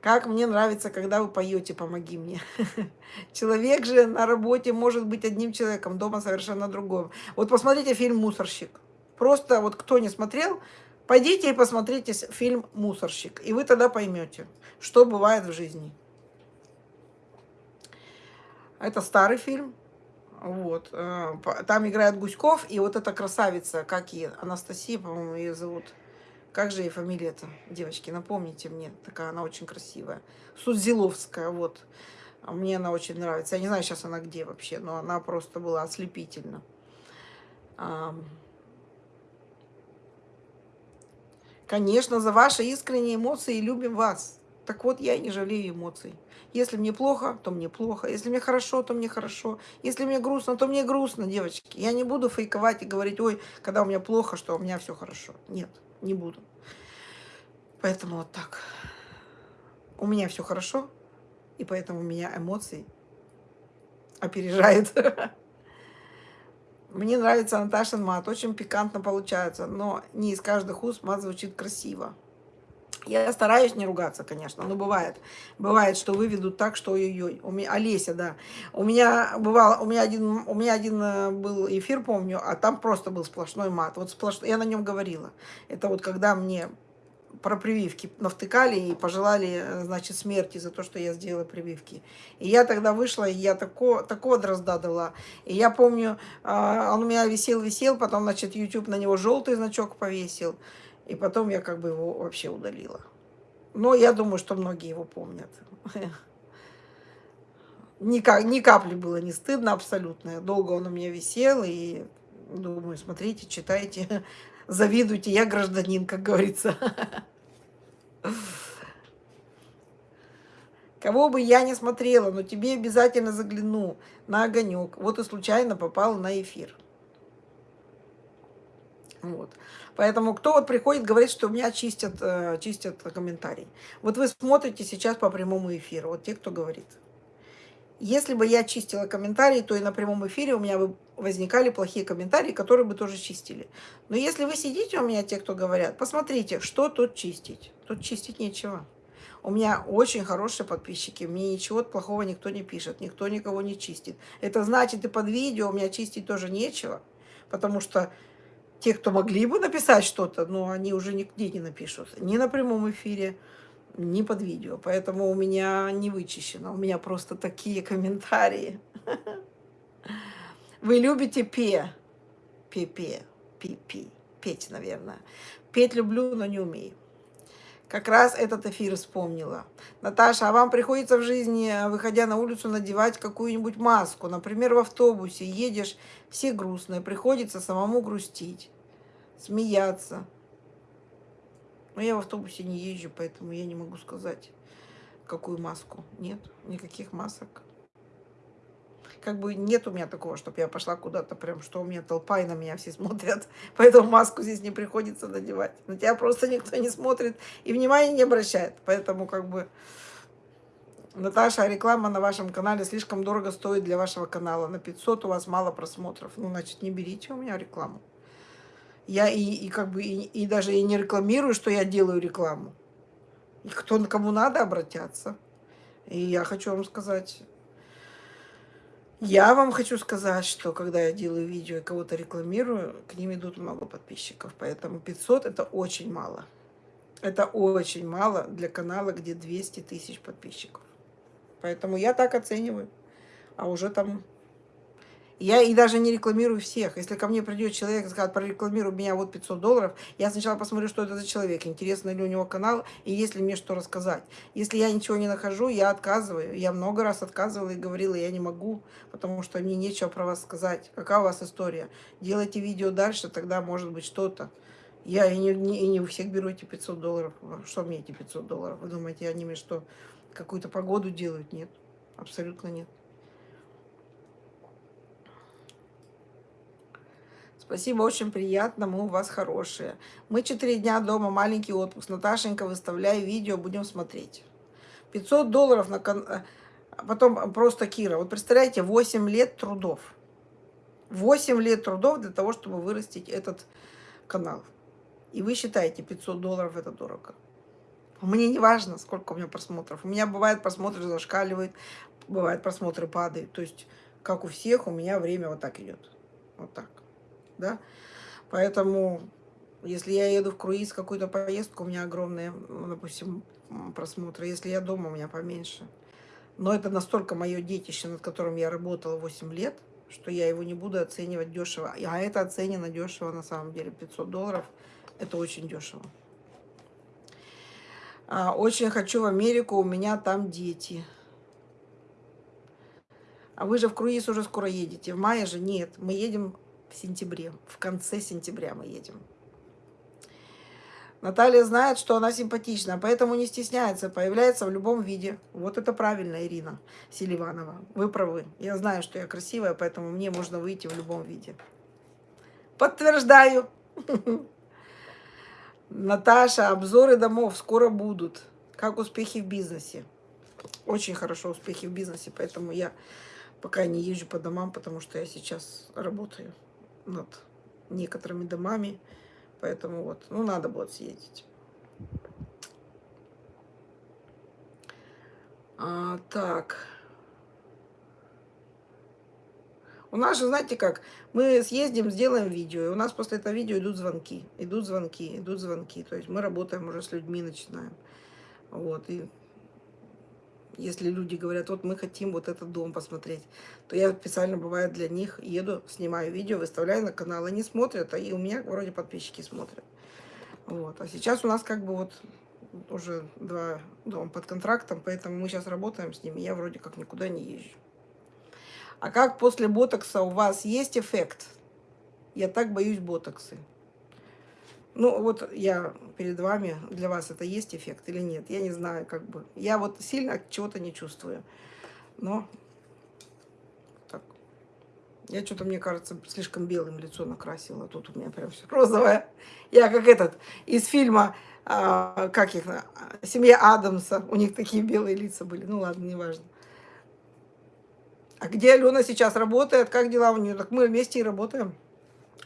Как мне нравится, когда вы поете «Помоги мне». Человек же на работе может быть одним человеком, дома совершенно другим. Вот посмотрите фильм «Мусорщик». Просто вот кто не смотрел, пойдите и посмотрите фильм «Мусорщик». И вы тогда поймете, что бывает в жизни. Это старый фильм. Вот. Э, там играет Гуськов, и вот эта красавица, как и Анастасия, по-моему, ее зовут. Как же ей фамилия-то, девочки, напомните мне. Такая она очень красивая. Судзиловская, вот. Мне она очень нравится. Я не знаю, сейчас она где вообще, но она просто была ослепительна. Конечно, за ваши искренние эмоции любим вас. Так вот, я не жалею эмоций. Если мне плохо, то мне плохо. Если мне хорошо, то мне хорошо. Если мне грустно, то мне грустно, девочки. Я не буду фейковать и говорить, ой, когда у меня плохо, что у меня все хорошо. Нет не буду. Поэтому вот так. У меня все хорошо, и поэтому у меня эмоции опережает. Мне нравится Наташин мат, очень пикантно получается, но не из каждых уст мат звучит красиво. Я стараюсь не ругаться, конечно, но бывает. Бывает, что выведут так, что ой-ой-ой. Олеся, да. У меня бывало, у меня один, у меня один э, был эфир, помню, а там просто был сплошной мат. Вот сплошной, я на нем говорила. Это вот когда мне про прививки навтыкали и пожелали, э, значит, смерти за то, что я сделала прививки. И я тогда вышла, и я такого, такого дрозда дала. И я помню, а, он у меня висел-висел, потом, значит, YouTube на него желтый значок повесил. И потом я как бы его вообще удалила. Но я думаю, что многие его помнят. Ни, ни капли было не стыдно абсолютно. Долго он у меня висел, и думаю, смотрите, читайте, завидуйте, я гражданин, как говорится. Кого бы я не смотрела, но тебе обязательно загляну на огонек. Вот и случайно попала на эфир. Вот. Поэтому кто вот приходит, говорит, что у меня чистят, э, чистят комментарий. Вот вы смотрите сейчас по прямому эфиру, вот те, кто говорит. Если бы я чистила комментарии, то и на прямом эфире у меня бы возникали плохие комментарии, которые бы тоже чистили. Но если вы сидите у меня, те, кто говорят, посмотрите, что тут чистить. Тут чистить нечего. У меня очень хорошие подписчики, мне ничего плохого никто не пишет, никто никого не чистит. Это значит, и под видео у меня чистить тоже нечего, потому что те, кто могли бы написать что-то, но они уже нигде не напишут. Ни на прямом эфире, ни под видео. Поэтому у меня не вычищено. У меня просто такие комментарии. Вы любите пе? Пе-пе. Пи-пи. Петь, наверное. Петь люблю, но не умею. Как раз этот эфир вспомнила. Наташа, а вам приходится в жизни, выходя на улицу, надевать какую-нибудь маску? Например, в автобусе едешь, все грустные, приходится самому грустить, смеяться. Но я в автобусе не езжу, поэтому я не могу сказать, какую маску. Нет, никаких масок как бы нет у меня такого, чтобы я пошла куда-то прям, что у меня толпа и на меня все смотрят, поэтому маску здесь не приходится надевать. На тебя просто никто не смотрит и внимания не обращает, поэтому как бы... Наташа, реклама на вашем канале слишком дорого стоит для вашего канала. На 500 у вас мало просмотров. Ну, значит, не берите у меня рекламу. Я и, и как бы и, и даже и не рекламирую, что я делаю рекламу. И кто кому надо обратятся. И я хочу вам сказать, я вам хочу сказать, что когда я делаю видео и кого-то рекламирую, к ним идут много подписчиков. Поэтому 500 это очень мало. Это очень мало для канала, где 200 тысяч подписчиков. Поэтому я так оцениваю. А уже там я и даже не рекламирую всех. Если ко мне придет человек и скажет, прорекламируй меня вот 500 долларов, я сначала посмотрю, что это за человек, интересно ли у него канал, и есть ли мне что рассказать. Если я ничего не нахожу, я отказываю. Я много раз отказывала и говорила, я не могу, потому что мне нечего про вас сказать. Какая у вас история? Делайте видео дальше, тогда может быть что-то. Я и не, не, и не у всех беру эти 500 долларов. Что мне эти 500 долларов? Вы думаете, они мне что, какую-то погоду делают? Нет, абсолютно нет. Спасибо, очень приятно, мы у вас хорошие. Мы четыре дня дома, маленький отпуск. Наташенька, выставляй видео, будем смотреть. 500 долларов на... Кон... А потом просто Кира. Вот представляете, 8 лет трудов. 8 лет трудов для того, чтобы вырастить этот канал. И вы считаете, 500 долларов это дорого. Мне не важно, сколько у меня просмотров. У меня бывает просмотры зашкаливают, бывает просмотры падают. То есть, как у всех, у меня время вот так идет. Вот так да. Поэтому, если я еду в круиз, какую-то поездку, у меня огромные, ну, допустим, просмотры. Если я дома, у меня поменьше. Но это настолько мое детище, над которым я работала 8 лет, что я его не буду оценивать дешево. А это оценено дешево на самом деле. 500 долларов – это очень дешево. А, очень хочу в Америку, у меня там дети. А вы же в круиз уже скоро едете. В мае же нет. Мы едем в сентябре. В конце сентября мы едем. Наталья знает, что она симпатична, поэтому не стесняется, появляется в любом виде. Вот это правильно, Ирина Селиванова. Вы правы. Я знаю, что я красивая, поэтому мне можно выйти в любом виде. Подтверждаю. Наташа, обзоры домов скоро будут. Как успехи в бизнесе? Очень хорошо успехи в бизнесе, поэтому я пока не езжу по домам, потому что я сейчас работаю над некоторыми домами. Поэтому вот, ну, надо будет съездить. А, так. У нас же, знаете как, мы съездим, сделаем видео, и у нас после этого видео идут звонки, идут звонки, идут звонки. То есть мы работаем уже с людьми, начинаем. Вот, и если люди говорят, вот мы хотим вот этот дом посмотреть, то я специально, бывает, для них еду, снимаю видео, выставляю на канал. Они смотрят, а и у меня вроде подписчики смотрят. Вот. А сейчас у нас как бы вот уже два дома под контрактом, поэтому мы сейчас работаем с ними, я вроде как никуда не езжу. А как после ботокса у вас есть эффект? Я так боюсь ботоксы. Ну, вот я перед вами, для вас это есть эффект или нет, я не знаю, как бы. Я вот сильно чего-то не чувствую. Но так. Я что-то, мне кажется, слишком белым лицо накрасила. Тут у меня прям все розовое. Я как этот из фильма, а, как их, «Семья Адамса». У них такие белые лица были. Ну ладно, неважно. А где Алена сейчас работает? Как дела у нее? Так мы вместе и работаем.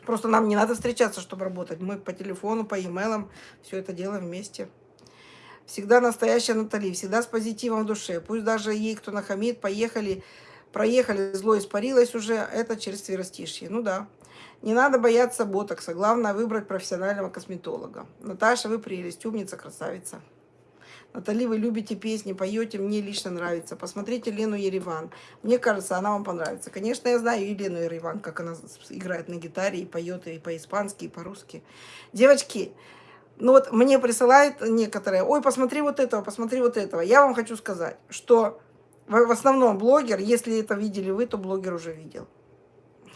Просто нам не надо встречаться, чтобы работать. Мы по телефону, по e-mail все это делаем вместе. Всегда настоящая Натали, всегда с позитивом в душе. Пусть даже ей кто нахамит, поехали, проехали, зло испарилось уже, это через тверостишье. Ну да. Не надо бояться ботокса, главное выбрать профессионального косметолога. Наташа, вы прелесть, умница, красавица. Натали, вы любите песни, поете, мне лично нравится. Посмотрите Лену Ереван. Мне кажется, она вам понравится. Конечно, я знаю Елену Ереван, как она играет на гитаре и поет и по-испански, и по-русски. Девочки, Ну вот мне присылают некоторые, ой, посмотри вот этого, посмотри вот этого. Я вам хочу сказать, что в основном блогер, если это видели вы, то блогер уже видел.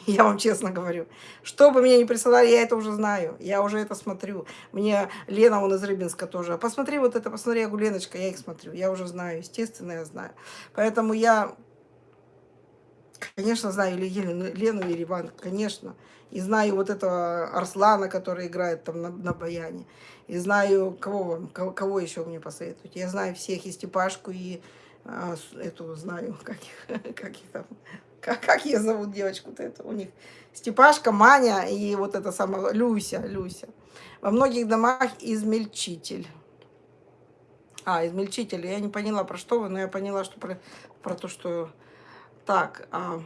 Я вам честно говорю. Что бы мне не присылали, я это уже знаю. Я уже это смотрю. Мне Лена, он из Рыбинска тоже. Посмотри вот это, посмотри, я говорю, Леночка, я их смотрю. Я уже знаю, естественно, я знаю. Поэтому я, конечно, знаю или Елену, Лену Ереван, конечно. И знаю вот этого Арслана, который играет там на, на баяне. И знаю, кого вам, кого, кого еще мне посоветуете. Я знаю всех, и Степашку, и а, эту знаю, как их, как их там, как, как ее зовут девочку-то это у них? Степашка, Маня и вот эта самая Люся, Люся. Во многих домах измельчитель. А, измельчитель. Я не поняла, про что вы, но я поняла, что про, про то, что... Так, а,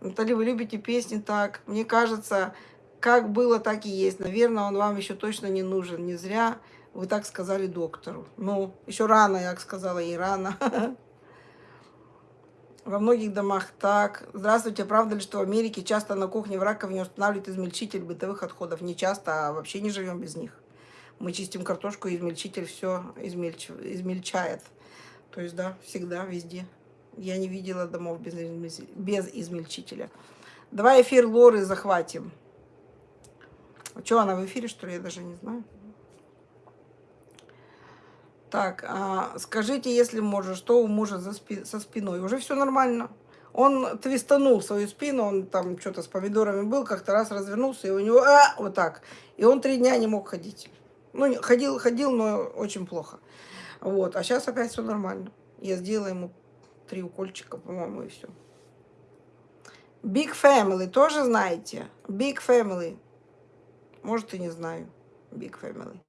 Натали, вы любите песни так. Мне кажется, как было, так и есть. Наверное, он вам еще точно не нужен. Не зря вы так сказали доктору. Ну, еще рано, я сказала, и рано. Во многих домах так. Здравствуйте, правда ли, что в Америке часто на кухне в раковине устанавливают измельчитель бытовых отходов? Не часто, а вообще не живем без них. Мы чистим картошку, и измельчитель все измельч... измельчает. То есть, да, всегда, везде. Я не видела домов без, без измельчителя. Давай эфир Лоры захватим. Что, она в эфире, что ли? Я даже не знаю. Так, а, скажите, если можно, что у мужа за спи со спиной? Уже все нормально. Он твистанул свою спину, он там что-то с помидорами был, как-то раз развернулся, и у него а, вот так. И он три дня не мог ходить. Ну, ходил, ходил, но очень плохо. Вот, а сейчас опять все нормально. Я сделала ему три укольчика, по-моему, и все. Big Family, тоже знаете? Big Family. Может, и не знаю. Big Family.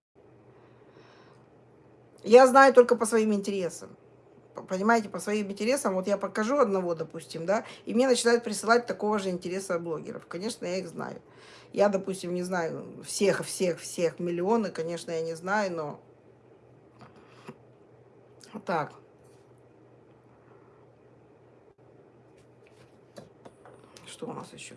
Я знаю только по своим интересам. Понимаете, по своим интересам, вот я покажу одного, допустим, да, и мне начинают присылать такого же интереса блогеров. Конечно, я их знаю. Я, допустим, не знаю всех, всех, всех миллионы, конечно, я не знаю, но... Так. Что у нас еще?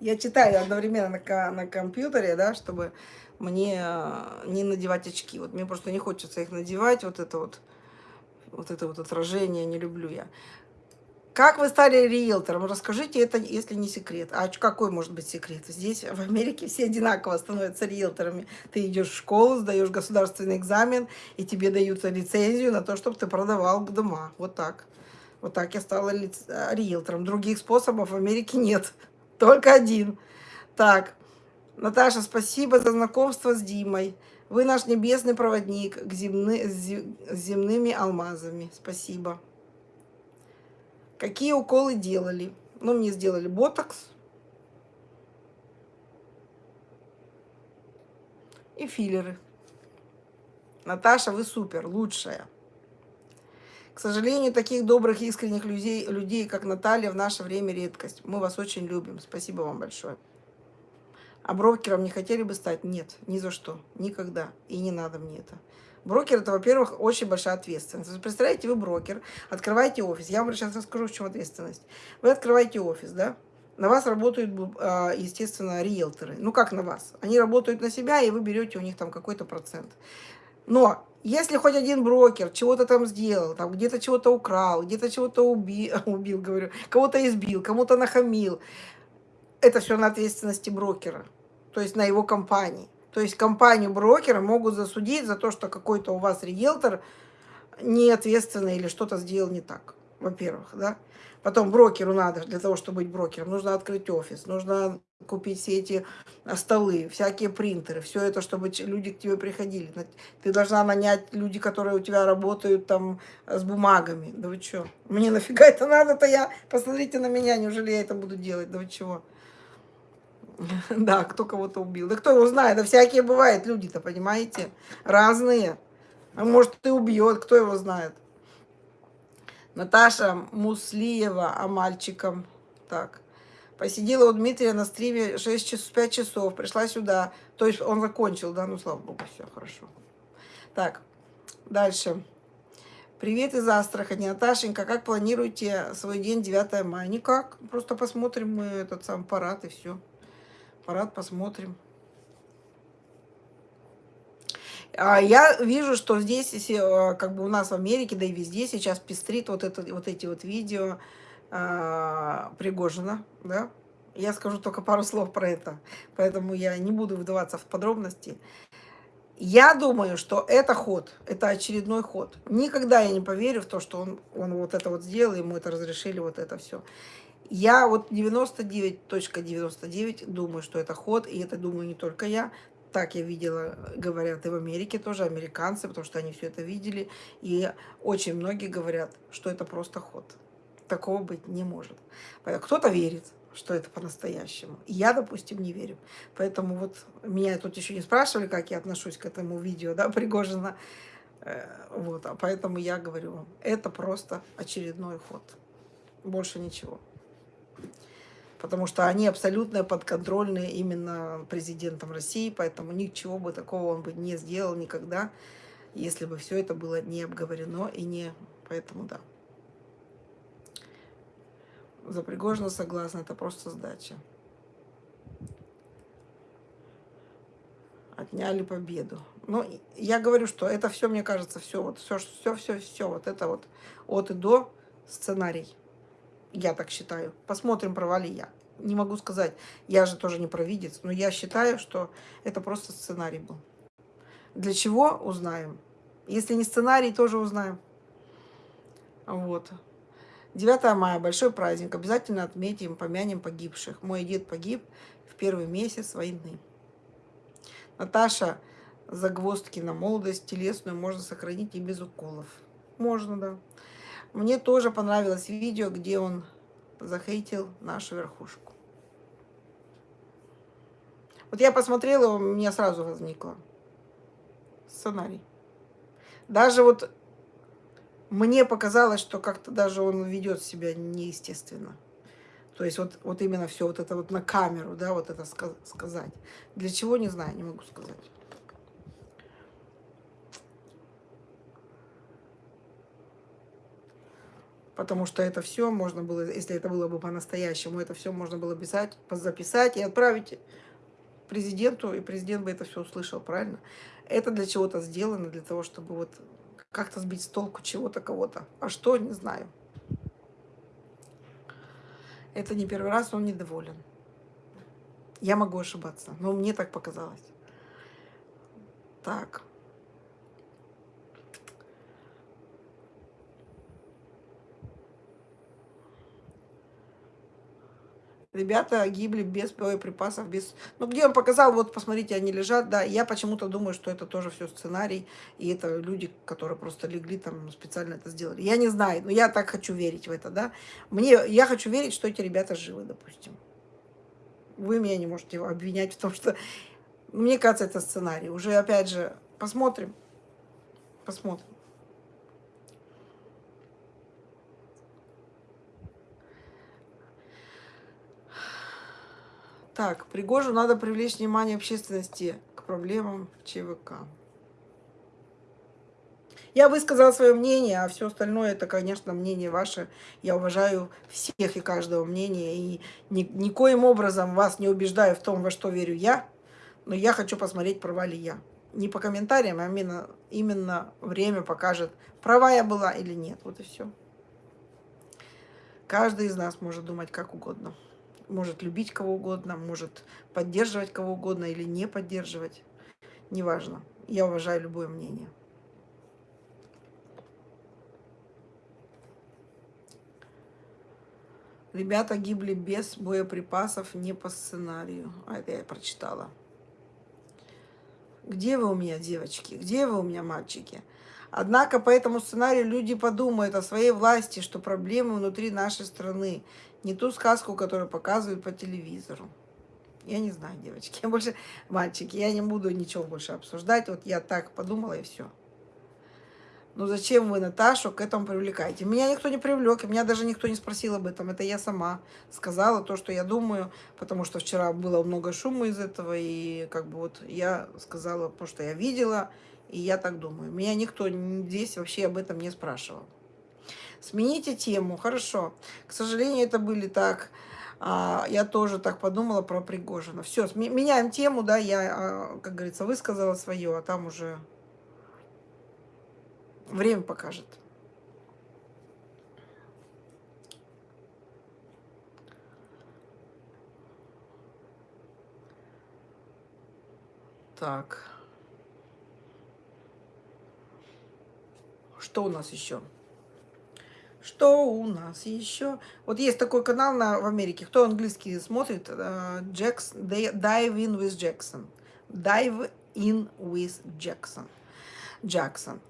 Я читаю одновременно на, на компьютере, да, чтобы мне э, не надевать очки. Вот мне просто не хочется их надевать, вот это вот, вот это вот отражение не люблю я. Как вы стали риэлтором? Расскажите это, если не секрет. А какой может быть секрет? Здесь, в Америке, все одинаково становятся риэлторами. Ты идешь в школу, сдаешь государственный экзамен, и тебе дают лицензию на то, чтобы ты продавал дома. Вот так. Вот так я стала риэлтором. Других способов в Америке нет. Только один. Так, Наташа, спасибо за знакомство с Димой. Вы наш небесный проводник к земны, с земными алмазами. Спасибо. Какие уколы делали? Ну, мне сделали ботокс. И филлеры. Наташа, вы супер, лучшая. К сожалению, таких добрых, искренних людей, людей, как Наталья, в наше время редкость. Мы вас очень любим. Спасибо вам большое. А брокером не хотели бы стать? Нет, ни за что, никогда. И не надо мне это. Брокер – это, во-первых, очень большая ответственность. Представляете, вы брокер, открываете офис. Я вам сейчас расскажу, в чем ответственность. Вы открываете офис, да? На вас работают, а, естественно, риэлторы. Ну, как на вас? Они работают на себя, и вы берете у них там какой-то процент. Но если хоть один брокер чего-то там сделал, там где-то чего-то украл, где-то чего-то убил, убил, говорю, кого-то избил, кому-то нахамил, это все на ответственности брокера, то есть на его компании. То есть компанию брокера могут засудить за то, что какой-то у вас риэлтор неответственный или что-то сделал не так, во-первых, да. Потом брокеру надо, для того, чтобы быть брокером, нужно открыть офис, нужно купить все эти а, столы, всякие принтеры, все это, чтобы люди к тебе приходили. Ты должна нанять люди, которые у тебя работают там с бумагами. Да вы что? Мне нафига это надо-то я? Посмотрите на меня, неужели я это буду делать? Да вы чего? Да, кто кого-то убил. Да кто его знает, да всякие бывают люди-то, понимаете? Разные. А может, и убьет, кто его знает. Наташа Муслиева, а мальчиком. Так. Посидела у Дмитрия на стриме 6 часов, 5 часов, пришла сюда. То есть он закончил, да? Ну, слава богу, все хорошо. Так, дальше. Привет из Астрахани. Наташенька, как планируете свой день 9 мая? Никак. Просто посмотрим мы этот сам парад и все парад посмотрим. А я вижу, что здесь, если, э, как бы у нас в Америке, да и везде сейчас пестрит вот, это, вот эти вот видео а, Пригожина, да. Я скажу только пару слов про это, поэтому я не буду вдаваться в подробности. Я думаю, что это ход, это очередной ход. Никогда я не поверю в то, что он, он вот это вот сделал, ему это разрешили, вот это все. Я вот 99.99 .99 думаю, что это ход, и это думаю не только я. Так я видела, говорят и в Америке тоже, американцы, потому что они все это видели. И очень многие говорят, что это просто ход. Такого быть не может. Кто-то верит, что это по-настоящему. Я, допустим, не верю. Поэтому вот меня тут еще не спрашивали, как я отношусь к этому видео, да, Пригожина. Э, вот, а поэтому я говорю вам, это просто очередной ход. Больше ничего. Потому что они абсолютно подконтрольны именно президентом России, поэтому ничего бы такого он бы не сделал никогда, если бы все это было не обговорено и не... Поэтому да за Пригожина согласна, это просто сдача. Отняли победу. Ну, я говорю, что это все, мне кажется, все, вот все, все, все, все, вот это вот от и до сценарий. Я так считаю. Посмотрим, провали я. Не могу сказать, я же тоже не провидец, но я считаю, что это просто сценарий был. Для чего, узнаем. Если не сценарий, тоже узнаем. Вот. 9 мая, большой праздник. Обязательно отметим, помянем погибших. Мой дед погиб в первый месяц войны. Наташа, загвоздки на молодость телесную можно сохранить и без уколов. Можно, да. Мне тоже понравилось видео, где он захейтил нашу верхушку. Вот я посмотрела, у меня сразу возникло сценарий. Даже вот мне показалось, что как-то даже он ведет себя неестественно. То есть вот, вот именно все вот это вот на камеру, да, вот это сказать. Для чего, не знаю, не могу сказать. Потому что это все можно было, если это было бы по-настоящему, это все можно было писать, записать и отправить президенту, и президент бы это все услышал, правильно? Это для чего-то сделано, для того, чтобы вот как-то сбить с толку чего-то, кого-то. А что, не знаю. Это не первый раз, он недоволен. Я могу ошибаться, но мне так показалось. Так. Ребята гибли без боеприпасов, без... Ну, где он показал, вот, посмотрите, они лежат, да. Я почему-то думаю, что это тоже все сценарий, и это люди, которые просто легли там, специально это сделали. Я не знаю, но я так хочу верить в это, да. Мне, я хочу верить, что эти ребята живы, допустим. Вы меня не можете обвинять в том, что... Мне кажется, это сценарий. Уже, опять же, посмотрим. Посмотрим. Так, Пригожу надо привлечь внимание общественности к проблемам ЧВК. Я высказала свое мнение, а все остальное, это, конечно, мнение ваше. Я уважаю всех и каждого мнения. И ни, никоим образом вас не убеждаю в том, во что верю я. Но я хочу посмотреть, права ли я. Не по комментариям, а именно, именно время покажет, права я была или нет. Вот и все. Каждый из нас может думать как угодно может любить кого угодно, может поддерживать кого угодно или не поддерживать. Неважно. Я уважаю любое мнение. Ребята гибли без боеприпасов, не по сценарию. А это я прочитала. Где вы у меня, девочки? Где вы у меня, мальчики? Однако по этому сценарию люди подумают о своей власти, что проблемы внутри нашей страны. Не ту сказку, которую показывают по телевизору. Я не знаю, девочки. Я больше, мальчики, я не буду ничего больше обсуждать. Вот я так подумала и все. Ну зачем вы Наташу к этому привлекаете? Меня никто не привлек, меня даже никто не спросил об этом. Это я сама сказала то, что я думаю, потому что вчера было много шума из этого, и как бы вот я сказала то, что я видела, и я так думаю. Меня никто здесь вообще об этом не спрашивал. Смените тему, хорошо. К сожалению, это были так... А, я тоже так подумала про Пригожина. Все, меняем тему, да, я, а, как говорится, высказала свое, а там уже Время покажет. Так. Что у нас еще? Что у нас еще? Вот есть такой канал на, в Америке. Кто английский смотрит? Джекс, Dive in with Jackson. Dive in with Jackson. Джексон.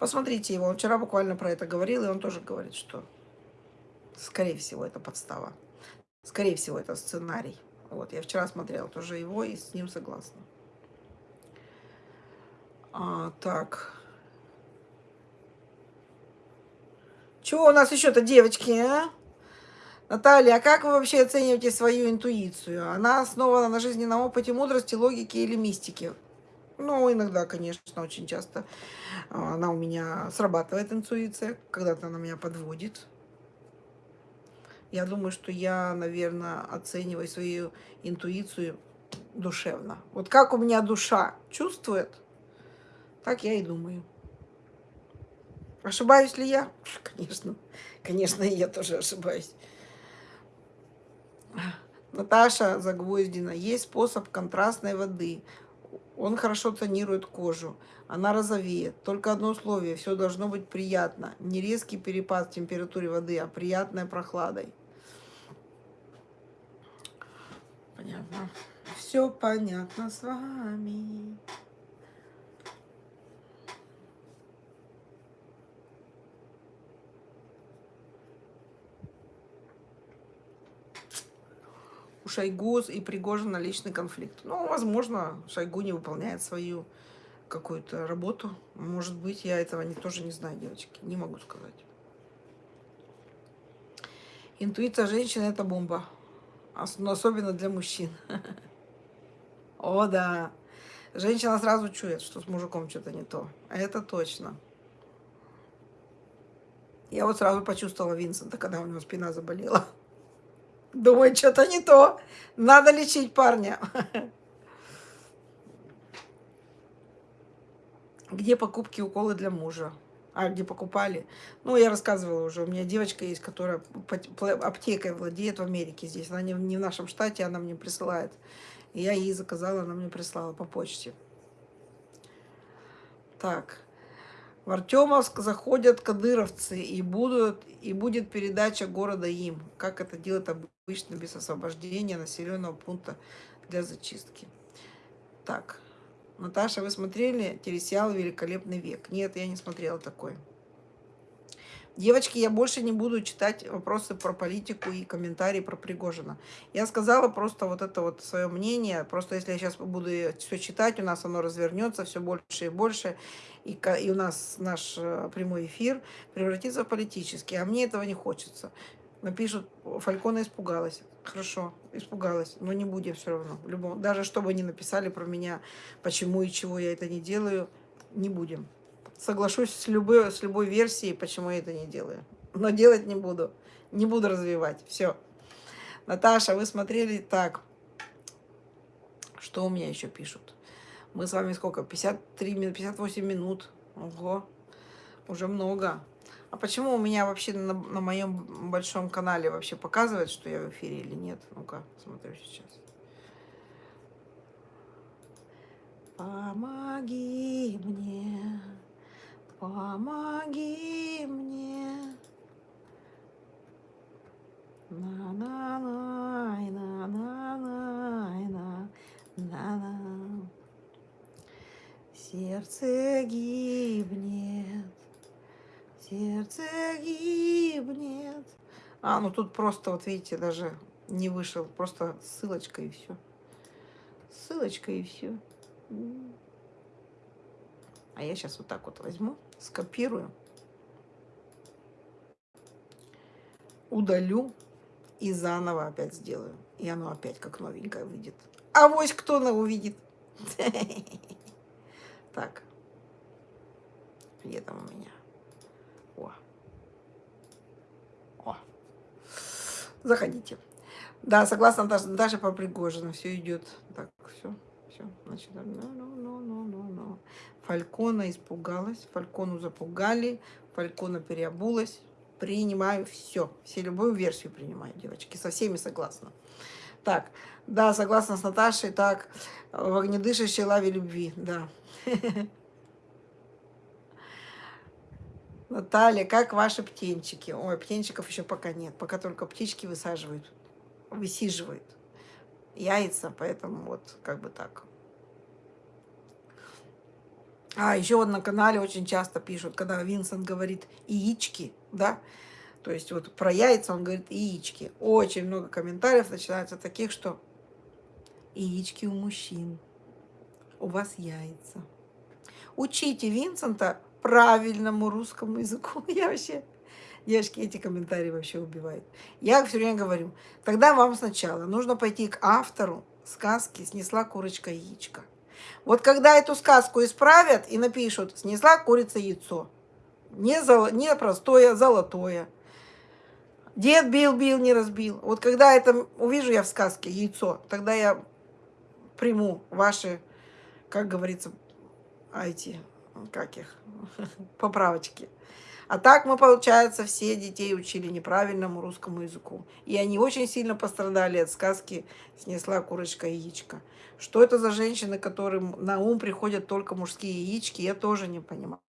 Посмотрите его. Он вчера буквально про это говорил, и он тоже говорит, что скорее всего это подстава. Скорее всего это сценарий. Вот, я вчера смотрела тоже его и с ним согласна. А, так. Чего у нас еще-то, девочки, а? Наталья, а как вы вообще оцениваете свою интуицию? Она основана на жизненном опыте, мудрости, логике или мистике? Ну, иногда, конечно, очень часто а, она у меня срабатывает, интуиция, когда-то она меня подводит. Я думаю, что я, наверное, оцениваю свою интуицию душевно. Вот как у меня душа чувствует, так я и думаю. Ошибаюсь ли я? Конечно. Конечно, я тоже ошибаюсь. Наташа Загвоздина. Есть способ контрастной воды. Он хорошо тонирует кожу. Она розовеет. Только одно условие. Все должно быть приятно. Не резкий перепад в температуре воды, а приятной прохладой. Понятно. Все понятно с вами. У Шойгу и Пригожина личный конфликт. Ну, возможно, Шойгу не выполняет свою какую-то работу. Может быть, я этого не, тоже не знаю, девочки. Не могу сказать. Интуиция женщины – это бомба. Но особенно для мужчин. О, да. Женщина сразу чует, что с мужиком что-то не то. Это точно. Я вот сразу почувствовала Винсента, когда у него спина заболела. Думаю, что-то не то. Надо лечить парня. Где покупки уколы для мужа? А, где покупали? Ну, я рассказывала уже. У меня девочка есть, которая аптекой владеет в Америке здесь. Она не в нашем штате, она мне присылает. Я ей заказала, она мне прислала по почте. Так. В Артемовск заходят кадыровцы, и, будут, и будет передача города им. Как это делать обычно без освобождения населенного пункта для зачистки. Так, Наташа, вы смотрели телесериал «Великолепный век»? Нет, я не смотрела такой. Девочки, я больше не буду читать вопросы про политику и комментарии про Пригожина. Я сказала просто вот это вот свое мнение. Просто если я сейчас буду все читать, у нас оно развернется все больше и больше. И, и у нас наш э, прямой эфир превратится в политический. А мне этого не хочется. Напишут, Фалькона испугалась. Хорошо, испугалась, но не будем все равно. Любом, даже чтобы они написали про меня, почему и чего я это не делаю, не будем соглашусь с любой, с любой версией, почему я это не делаю. Но делать не буду. Не буду развивать. Все. Наташа, вы смотрели так. Что у меня еще пишут? Мы с вами сколько? 53 минут, 58 минут. Ого. Уже много. А почему у меня вообще на, на моем большом канале вообще показывает, что я в эфире или нет? Ну-ка, смотрю сейчас. Помоги мне. Помоги мне. на на на на на на на на Сердце гибнет, сердце гибнет. А, ну тут просто, вот видите, даже не вышел, просто ссылочка и все. Ссылочка и все. А я сейчас вот так вот возьму, скопирую, удалю и заново опять сделаю. И оно опять как новенькое выйдет. А вось кто на увидит. Так. Где там у меня? О. О. Заходите. Да, согласна даже, даже по Пригожину. Все идет. Так, все. Все, значит, no, no, no, no, no, no. Фалькона испугалась, Фалькону запугали, Фалькона переобулась. Принимаю все. Все любую версию принимаю, девочки. Со всеми согласна. Так, да, согласна с Наташей. Так, в огнедышащей лаве любви, да. Наталья, как ваши птенчики? Ой, птенчиков еще пока нет. Пока только птички высаживают, высиживают яйца, поэтому вот как бы так. А, еще вот на канале очень часто пишут, когда Винсент говорит «яички», да, то есть вот про яйца он говорит «яички». Очень много комментариев начинается таких, что «яички у мужчин, у вас яйца». Учите Винсента правильному русскому языку. Я вообще... Девочки, эти комментарии вообще убивают. Я все время говорю, тогда вам сначала нужно пойти к автору сказки «Снесла курочка яичко». Вот когда эту сказку исправят и напишут «Снесла курица яйцо», не, золо, не простое, золотое. Дед бил-бил, не разбил. Вот когда это увижу я в сказке яйцо, тогда я приму ваши, как говорится, эти, как их, поправочки. А так мы, получается, все детей учили неправильному русскому языку. И они очень сильно пострадали от сказки «Снесла курочка яичко». Что это за женщины, которым на ум приходят только мужские яички, я тоже не понимаю.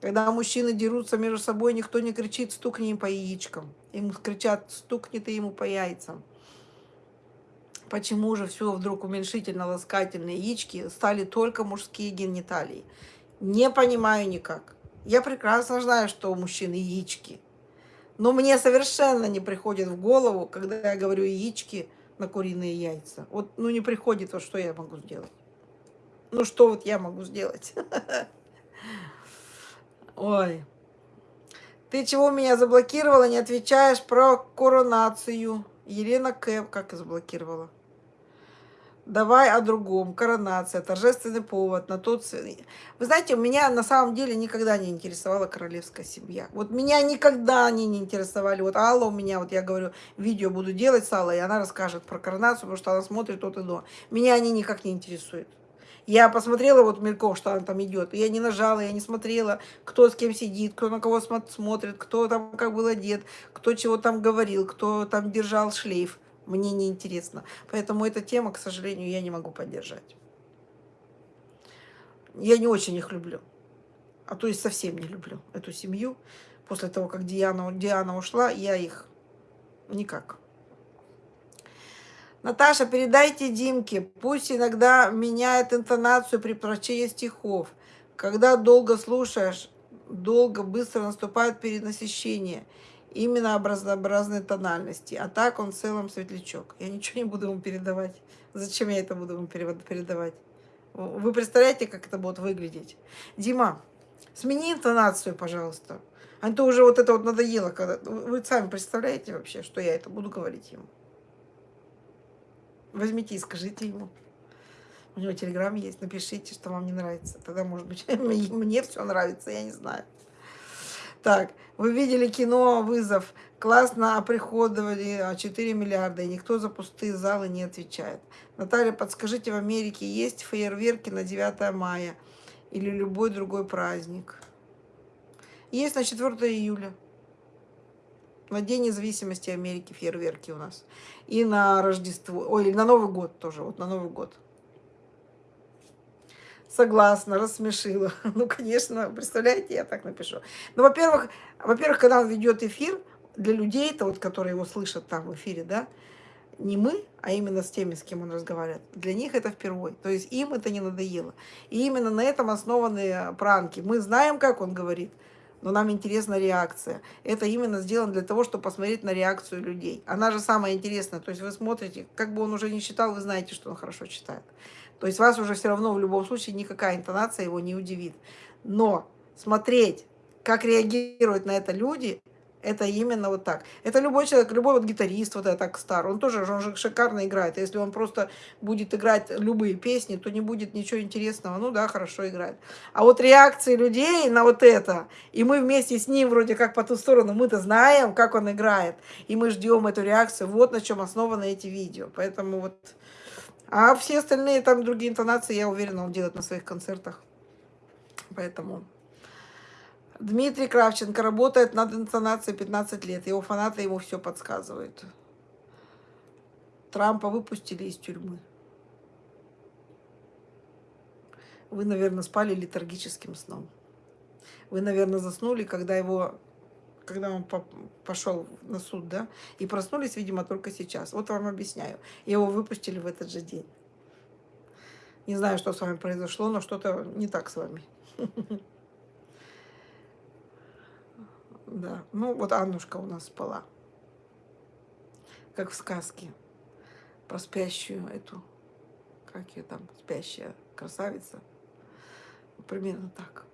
Когда мужчины дерутся между собой, никто не кричит «стукни им по яичкам». Им кричат «стукни ты ему по яйцам». Почему же все вдруг уменьшительно-ласкательные яички стали только мужские гениталии? Не понимаю никак. Я прекрасно знаю, что у мужчин яички. Но мне совершенно не приходит в голову, когда я говорю яички на куриные яйца. Вот, ну, не приходит, вот что я могу сделать. Ну, что вот я могу сделать? Ой. Ты чего меня заблокировала, не отвечаешь про коронацию? Елена Кэп как заблокировала? Давай о другом. Коронация, торжественный повод на тот... Вы знаете, меня на самом деле никогда не интересовала королевская семья. Вот меня никогда они не интересовали. Вот Алла у меня, вот я говорю, видео буду делать с Аллой, и она расскажет про коронацию, потому что она смотрит от и до. Меня они никак не интересуют. Я посмотрела вот мельком, что она там идет. Я не нажала, я не смотрела, кто с кем сидит, кто на кого смотрит, кто там как был одет, кто чего там говорил, кто там держал шлейф мне не интересно. Поэтому эта тема, к сожалению, я не могу поддержать. Я не очень их люблю. А то есть совсем не люблю эту семью. После того, как Диана, Диана ушла, я их никак. Наташа, передайте Димке, пусть иногда меняет интонацию при прочтении стихов. Когда долго слушаешь, долго, быстро наступает перенасыщение именно образообразной тональности. А так он в целом светлячок. Я ничего не буду ему передавать. Зачем я это буду ему передавать? Вы представляете, как это будет выглядеть? Дима, смени интонацию, пожалуйста. А то уже вот это вот надоело. Когда... Вы сами представляете вообще, что я это буду говорить ему? Возьмите и скажите ему. У него телеграм есть, напишите, что вам не нравится. Тогда, может быть, мне все нравится, я не знаю. Так, вы видели кино «Вызов». Классно оприходовали 4 миллиарда, и никто за пустые залы не отвечает. Наталья, подскажите, в Америке есть фейерверки на 9 мая или любой другой праздник? Есть на 4 июля. На День независимости Америки фейерверки у нас. И на Рождество, ой, на Новый год тоже, вот на Новый год. Согласна, рассмешила. Ну, конечно, представляете, я так напишу. Ну, во-первых, во-первых, когда он ведет эфир, для людей, это вот, которые его слышат там в эфире, да, не мы, а именно с теми, с кем он разговаривает, для них это впервые. То есть им это не надоело. И именно на этом основаны пранки. Мы знаем, как он говорит, но нам интересна реакция. Это именно сделано для того, чтобы посмотреть на реакцию людей. Она же самая интересная. То есть вы смотрите, как бы он уже не читал, вы знаете, что он хорошо читает. То есть вас уже все равно в любом случае никакая интонация его не удивит. Но смотреть, как реагируют на это люди, это именно вот так. Это любой человек, любой вот гитарист, вот так стар, он тоже он же шикарно играет. Если он просто будет играть любые песни, то не будет ничего интересного. Ну да, хорошо играет. А вот реакции людей на вот это, и мы вместе с ним вроде как по ту сторону, мы-то знаем, как он играет, и мы ждем эту реакцию. Вот на чем основаны эти видео. Поэтому вот А все остальные там другие интонации, я уверена, он делает на своих концертах. Поэтому... Дмитрий Кравченко работает над интонацией 15 лет. Его фанаты ему все подсказывают. Трампа выпустили из тюрьмы. Вы, наверное, спали летаргическим сном. Вы, наверное, заснули, когда его, когда он пошел на суд, да, и проснулись, видимо, только сейчас. Вот вам объясняю. Его выпустили в этот же день. Не знаю, что с вами произошло, но что-то не так с вами. Да, ну вот Аннушка у нас спала. Как в сказке. Про спящую эту, как ее там, спящая красавица. Примерно так.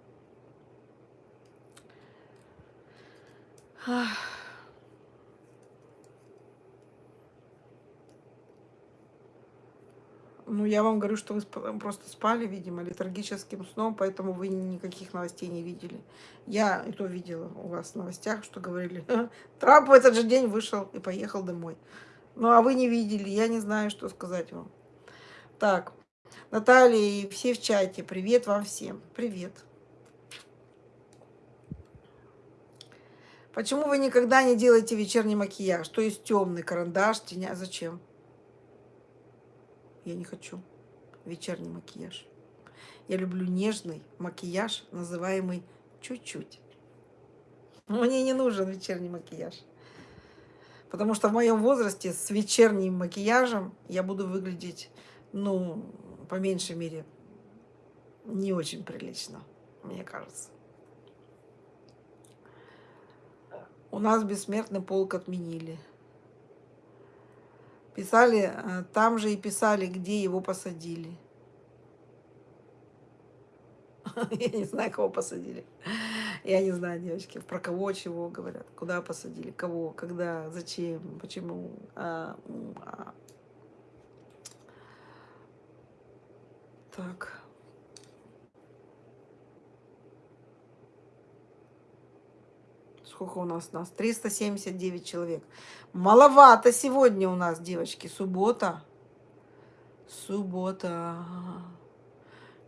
Ну, я вам говорю, что вы просто спали, видимо, летаргическим сном, поэтому вы никаких новостей не видели. Я и то видела у вас в новостях, что говорили, Трамп в этот же день вышел и поехал домой. Ну, а вы не видели, я не знаю, что сказать вам. Так, Наталья и все в чате, привет вам всем, привет. Почему вы никогда не делаете вечерний макияж? То есть темный карандаш, теня. Зачем? Я не хочу вечерний макияж. Я люблю нежный макияж, называемый чуть-чуть. Мне не нужен вечерний макияж. Потому что в моем возрасте с вечерним макияжем я буду выглядеть, ну, по меньшей мере, не очень прилично, мне кажется. У нас бессмертный полк отменили. Писали, э, там же и писали, где его посадили. Я не знаю, кого посадили. Я не знаю, девочки, про кого, чего говорят, куда посадили, кого, когда, зачем, почему. А, а. Так. Сколько у нас? Нас 379 человек. Маловато сегодня у нас, девочки. Суббота. Суббота.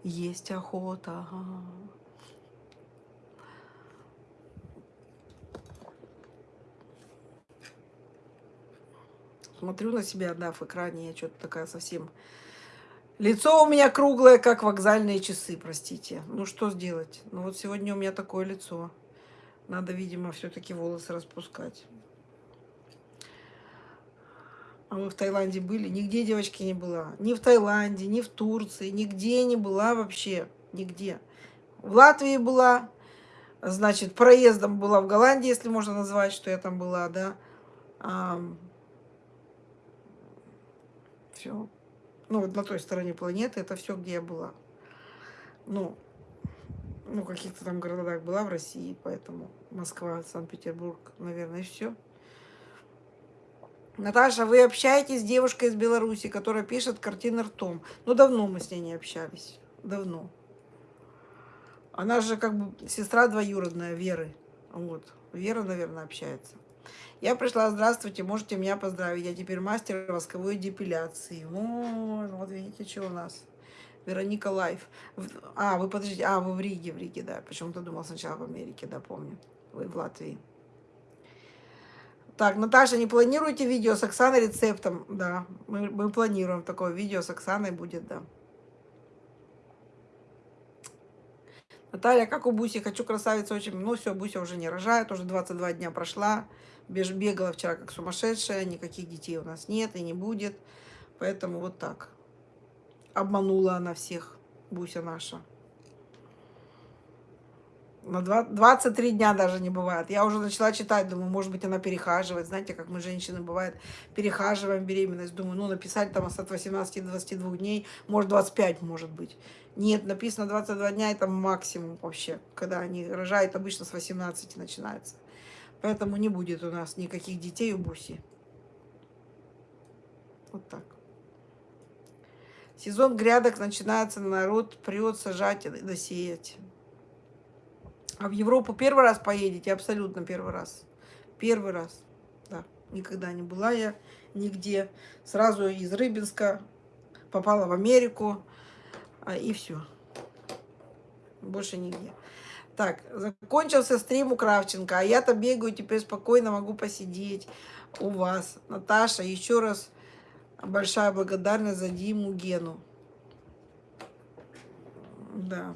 Есть охота. Смотрю на себя, да, в экране. Я что-то такая совсем... Лицо у меня круглое, как вокзальные часы, простите. Ну, что сделать? Ну, вот сегодня у меня такое лицо. Надо, видимо, все-таки волосы распускать. А вы в Таиланде были? Нигде, девочки, не была. Ни в Таиланде, ни в Турции, нигде не была вообще. Нигде. В Латвии была, значит, проездом была в Голландии, если можно назвать, что я там была, да. А, все. Ну, вот на той стороне планеты, это все, где я была. Ну, ну, каких-то там городах была в России, поэтому Москва, Санкт-Петербург, наверное, и все. Наташа, вы общаетесь с девушкой из Беларуси, которая пишет картины ртом. Ну, давно мы с ней не общались. Давно. Она же как бы сестра двоюродная Веры. Вот. Вера, наверное, общается. Я пришла, здравствуйте, можете меня поздравить. Я теперь мастер восковой депиляции. О, вот видите, что у нас. Вероника Лайф. А, вы подождите, а, вы в Риге, в Риге, да. Почему-то думал сначала в Америке, да, помню. Вы в Латвии. Так, Наташа, не планируете видео с Оксаной рецептом? Да, мы, мы планируем такое видео с Оксаной будет, да. Наталья, как у Буси, хочу красавицу очень. Ну все, Буся уже не рожает, уже 22 дня прошла. Бегала вчера как сумасшедшая, никаких детей у нас нет и не будет. Поэтому вот так. Обманула она всех, Буся наша. На 23 дня даже не бывает. Я уже начала читать, думаю, может быть, она перехаживает. Знаете, как мы, женщины, бывает, перехаживаем беременность. Думаю, ну, написать там от 18 до 22 дней, может, 25, может быть. Нет, написано 22 дня, это максимум вообще. Когда они рожают, обычно с 18 начинается. Поэтому не будет у нас никаких детей у Буси. Вот так. Сезон грядок начинается, народ прет, сажать и досеять. А в Европу первый раз поедете? Абсолютно первый раз. Первый раз, да. Никогда не была я нигде. Сразу из Рыбинска попала в Америку, а, и все. Больше нигде. Так, закончился стрим у Кравченко, а я-то бегаю, теперь спокойно могу посидеть у вас. Наташа, еще раз большая благодарность за Диму Гену. Да.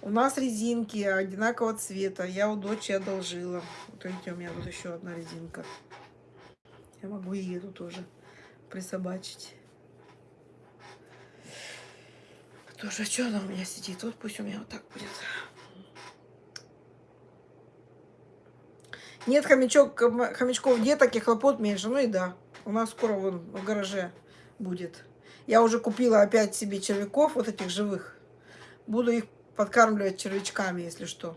У нас резинки одинакового цвета. Я у дочери одолжила. Вот видите, у меня тут еще одна резинка. Я могу и эту тоже присобачить. Тоже, что она у меня сидит? Вот пусть у меня вот так будет. Нет хомячок, хомячков деток и хлопот меньше. Ну и да, у нас скоро вон в гараже будет. Я уже купила опять себе червяков, вот этих живых. Буду их подкармливать червячками, если что.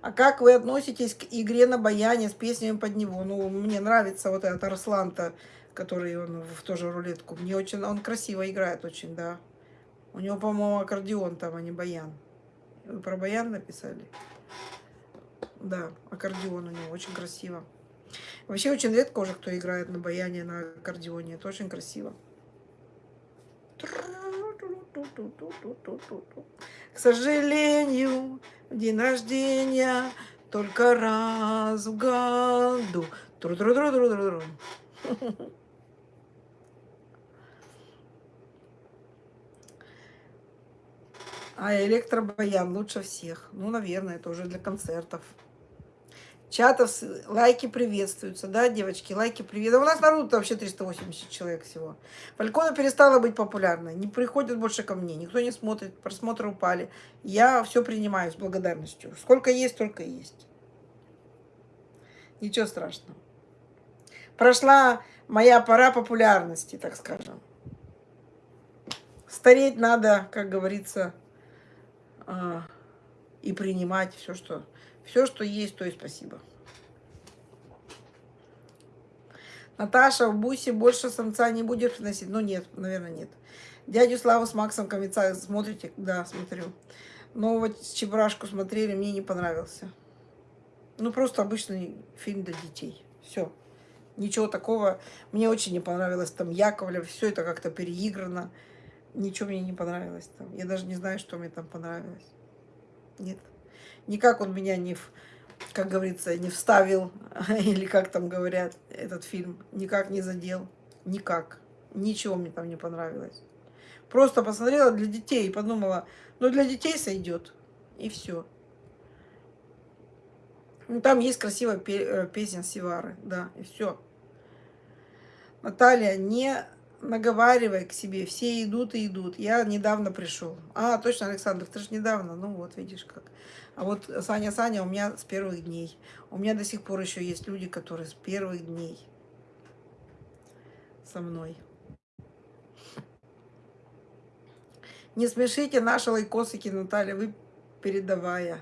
А как вы относитесь к игре на баяне с песнями под него? Ну, мне нравится вот этот Арслан-то, который он в тоже рулетку. Мне очень, он красиво играет очень, да. У него, по-моему, аккордеон там, а не баян. Вы про баян написали? Да, аккордеон у него очень красиво. Вообще очень редко уже кто играет на баяне, на аккордеоне. Это очень красиво. К сожалению, день рождения только раз в году. Тру -тру -тру -тру -тру -тру. А электробаян лучше всех. Ну, наверное, это уже для концертов. Чатов лайки приветствуются, да, девочки, лайки приветствуются. У нас народу вообще 380 человек всего. Фалькона перестала быть популярной, не приходят больше ко мне, никто не смотрит, просмотры упали. Я все принимаю с благодарностью. Сколько есть, столько есть. Ничего страшного. Прошла моя пора популярности, так скажем. Стареть надо, как говорится, а, и принимать все, что все, что есть, то и спасибо. Наташа, в бусе больше самца не будет приносить? Ну, нет, наверное, нет. Дядю Славу с Максом Комица смотрите? Да, смотрю. Но вот Чебурашку смотрели, мне не понравился. Ну, просто обычный фильм для детей. Все. Ничего такого. Мне очень не понравилось там Яковлев. Все это как-то переиграно. Ничего мне не понравилось там. Я даже не знаю, что мне там понравилось. Нет. Никак он меня не, как говорится, не вставил, или как там говорят, этот фильм. Никак не задел. Никак. Ничего мне там не понравилось. Просто посмотрела для детей и подумала, ну для детей сойдет. И все. Ну, там есть красивая э, песня Сивары, да, и все. Наталья, не наговаривай к себе, все идут и идут. Я недавно пришел. А, точно, Александр, ты же недавно. Ну вот, видишь как. А вот Саня, Саня у меня с первых дней. У меня до сих пор еще есть люди, которые с первых дней со мной. Не смешите наши лайкосики, Наталья, вы передавая.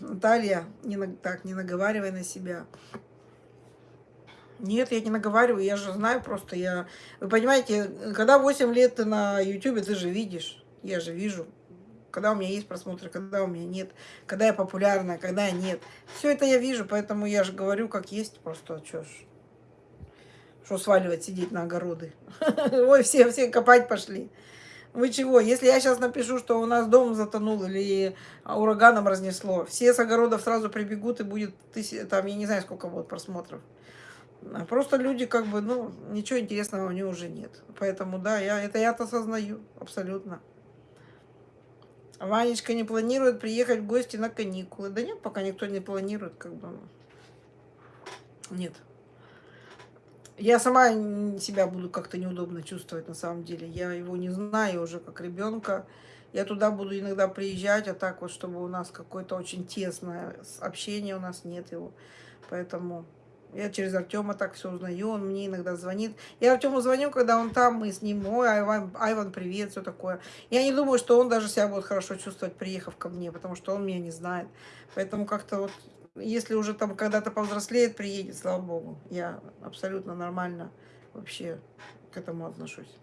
Наталья, не, так, не наговаривай на себя. Нет, я не наговариваю, я же знаю просто, я... Вы понимаете, когда 8 лет ты на YouTube, ты же видишь, я же вижу, когда у меня есть просмотры, когда у меня нет, когда я популярна, когда нет. Все это я вижу, поэтому я же говорю, как есть, просто что ж. Что сваливать, сидеть на огороды. Ой, все, все копать пошли. Вы чего? Если я сейчас напишу, что у нас дом затонул или ураганом разнесло, все с огородов сразу прибегут и будет, тысяч, там, я не знаю, сколько будет просмотров. А просто люди как бы, ну, ничего интересного у них уже нет. Поэтому, да, я, это я-то осознаю, абсолютно. Ванечка не планирует приехать в гости на каникулы. Да нет, пока никто не планирует, как бы. Нет. Я сама себя буду как-то неудобно чувствовать на самом деле. Я его не знаю уже как ребенка. Я туда буду иногда приезжать, а так вот, чтобы у нас какое-то очень тесное общение, у нас нет его. Поэтому я через Артема так все узнаю, он мне иногда звонит. Я Артему звоню, когда он там, мы с ним, ой, Айван, Айван, привет, все такое. Я не думаю, что он даже себя будет хорошо чувствовать, приехав ко мне, потому что он меня не знает. Поэтому как-то вот, если уже там когда-то повзрослеет, приедет, слава богу. Я абсолютно нормально вообще к этому отношусь.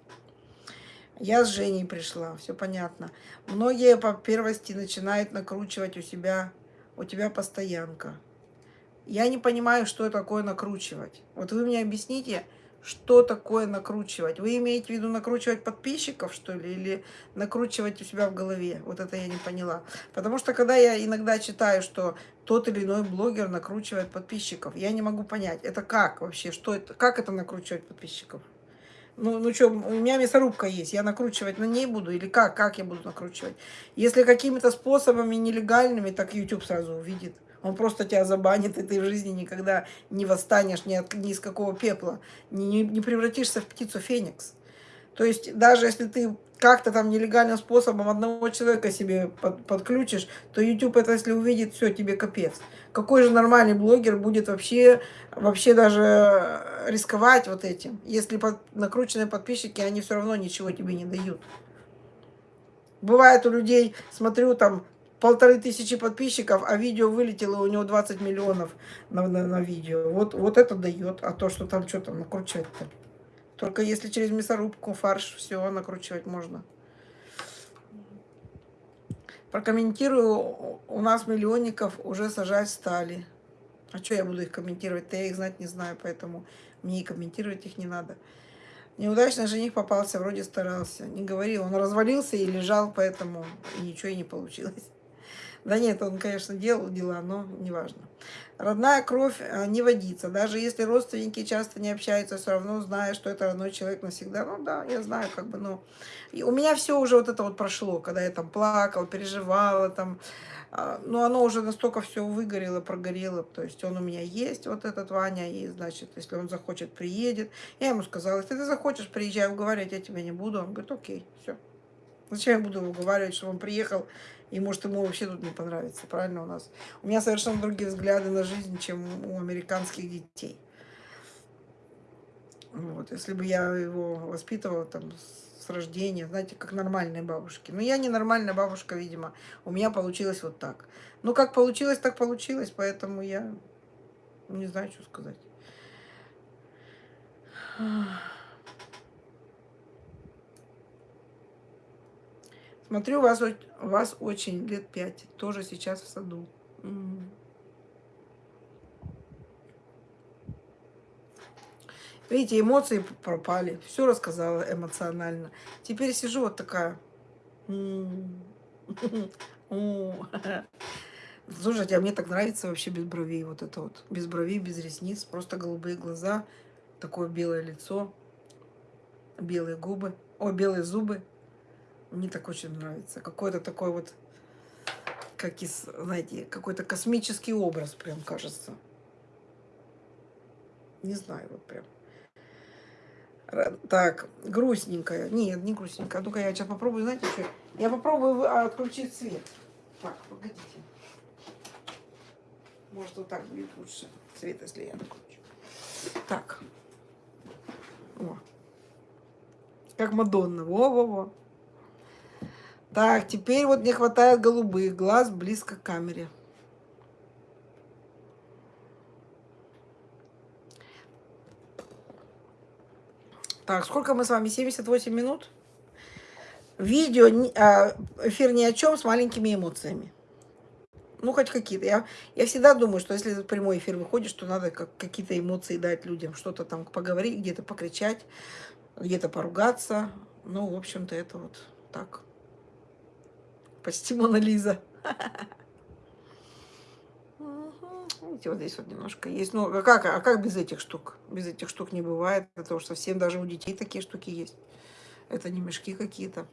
Я с Женей пришла, все понятно. Многие по первости начинают накручивать у себя, у тебя постоянка. Я не понимаю, что такое накручивать. Вот вы мне объясните, что такое накручивать? Вы имеете в виду накручивать подписчиков, что ли, или накручивать у себя в голове? Вот это я не поняла. Потому что когда я иногда читаю, что тот или иной блогер накручивает подписчиков, я не могу понять, это как вообще, что это, как это накручивать подписчиков? Ну, ну что, у меня мясорубка есть, я накручивать на ней буду или как? Как я буду накручивать? Если какими-то способами нелегальными, так YouTube сразу увидит. Он просто тебя забанит, и ты в жизни никогда не восстанешь ни, от, ни из какого пепла, не, не, превратишься в птицу Феникс. То есть даже если ты как-то там нелегальным способом одного человека себе под, подключишь, то YouTube это если увидит, все, тебе капец. Какой же нормальный блогер будет вообще, вообще даже рисковать вот этим, если под, накрученные подписчики, они все равно ничего тебе не дают. Бывает у людей, смотрю, там полторы тысячи подписчиков, а видео вылетело, у него 20 миллионов на, на, на видео. Вот, вот это дает. А то, что там что-то накручивать-то. Только если через мясорубку, фарш, все накручивать можно. Прокомментирую, у нас миллионников уже сажать стали. А что я буду их комментировать-то? Я их знать не знаю, поэтому мне и комментировать их не надо. Неудачный жених попался, вроде старался. Не говорил, он развалился и лежал, поэтому ничего и не получилось. Да нет, он, конечно, делал дела, но неважно. Родная кровь а, не водится. Даже если родственники часто не общаются, все равно зная, что это родной человек навсегда. Ну да, я знаю, как бы, ну... И у меня все уже вот это вот прошло, когда я там плакала, переживала, там... А, но оно уже настолько все выгорело, прогорело. То есть он у меня есть, вот этот Ваня, и, значит, если он захочет, приедет. Я ему сказала, если ты захочешь, приезжай, уговаривать я тебя не буду. Он говорит, окей, все. Зачем я буду уговаривать, чтобы он приехал и может ему вообще тут не понравится, правильно у нас? У меня совершенно другие взгляды на жизнь, чем у американских детей. Вот, если бы я его воспитывала там с рождения, знаете, как нормальные бабушки. Но я не нормальная бабушка, видимо. У меня получилось вот так. Ну, как получилось, так получилось, поэтому я не знаю, что сказать. Смотрю, вас, вас очень лет пять, тоже сейчас в саду. Видите, эмоции пропали, все рассказала эмоционально. Теперь сижу вот такая. Слушайте, а мне так нравится вообще без бровей, вот это вот. Без бровей, без ресниц, просто голубые глаза, такое белое лицо, белые губы, о, белые зубы. Мне так очень нравится. Какой-то такой вот, как из, знаете, какой-то космический образ прям кажется. Не знаю, вот прям. Так, грустненькая. Нет, не грустненькая. Ну-ка я сейчас попробую, знаете что? Я попробую а, отключить свет. Так, погодите. Может, вот так будет лучше свет, если я отключу. Так. О. Как Мадонна. Во-во-во. Так, теперь вот не хватает голубых глаз близко к камере. Так, сколько мы с вами? 78 минут? Видео, а, эфир ни о чем с маленькими эмоциями. Ну, хоть какие-то. Я, я всегда думаю, что если в прямой эфир выходишь, то надо как, какие-то эмоции дать людям. Что-то там поговорить, где-то покричать, где-то поругаться. Ну, в общем-то, это вот так почти Мона Лиза. Видите, вот здесь вот немножко есть. Ну, а как, а как без этих штук? Без этих штук не бывает, потому что совсем даже у детей такие штуки есть. Это не мешки какие-то.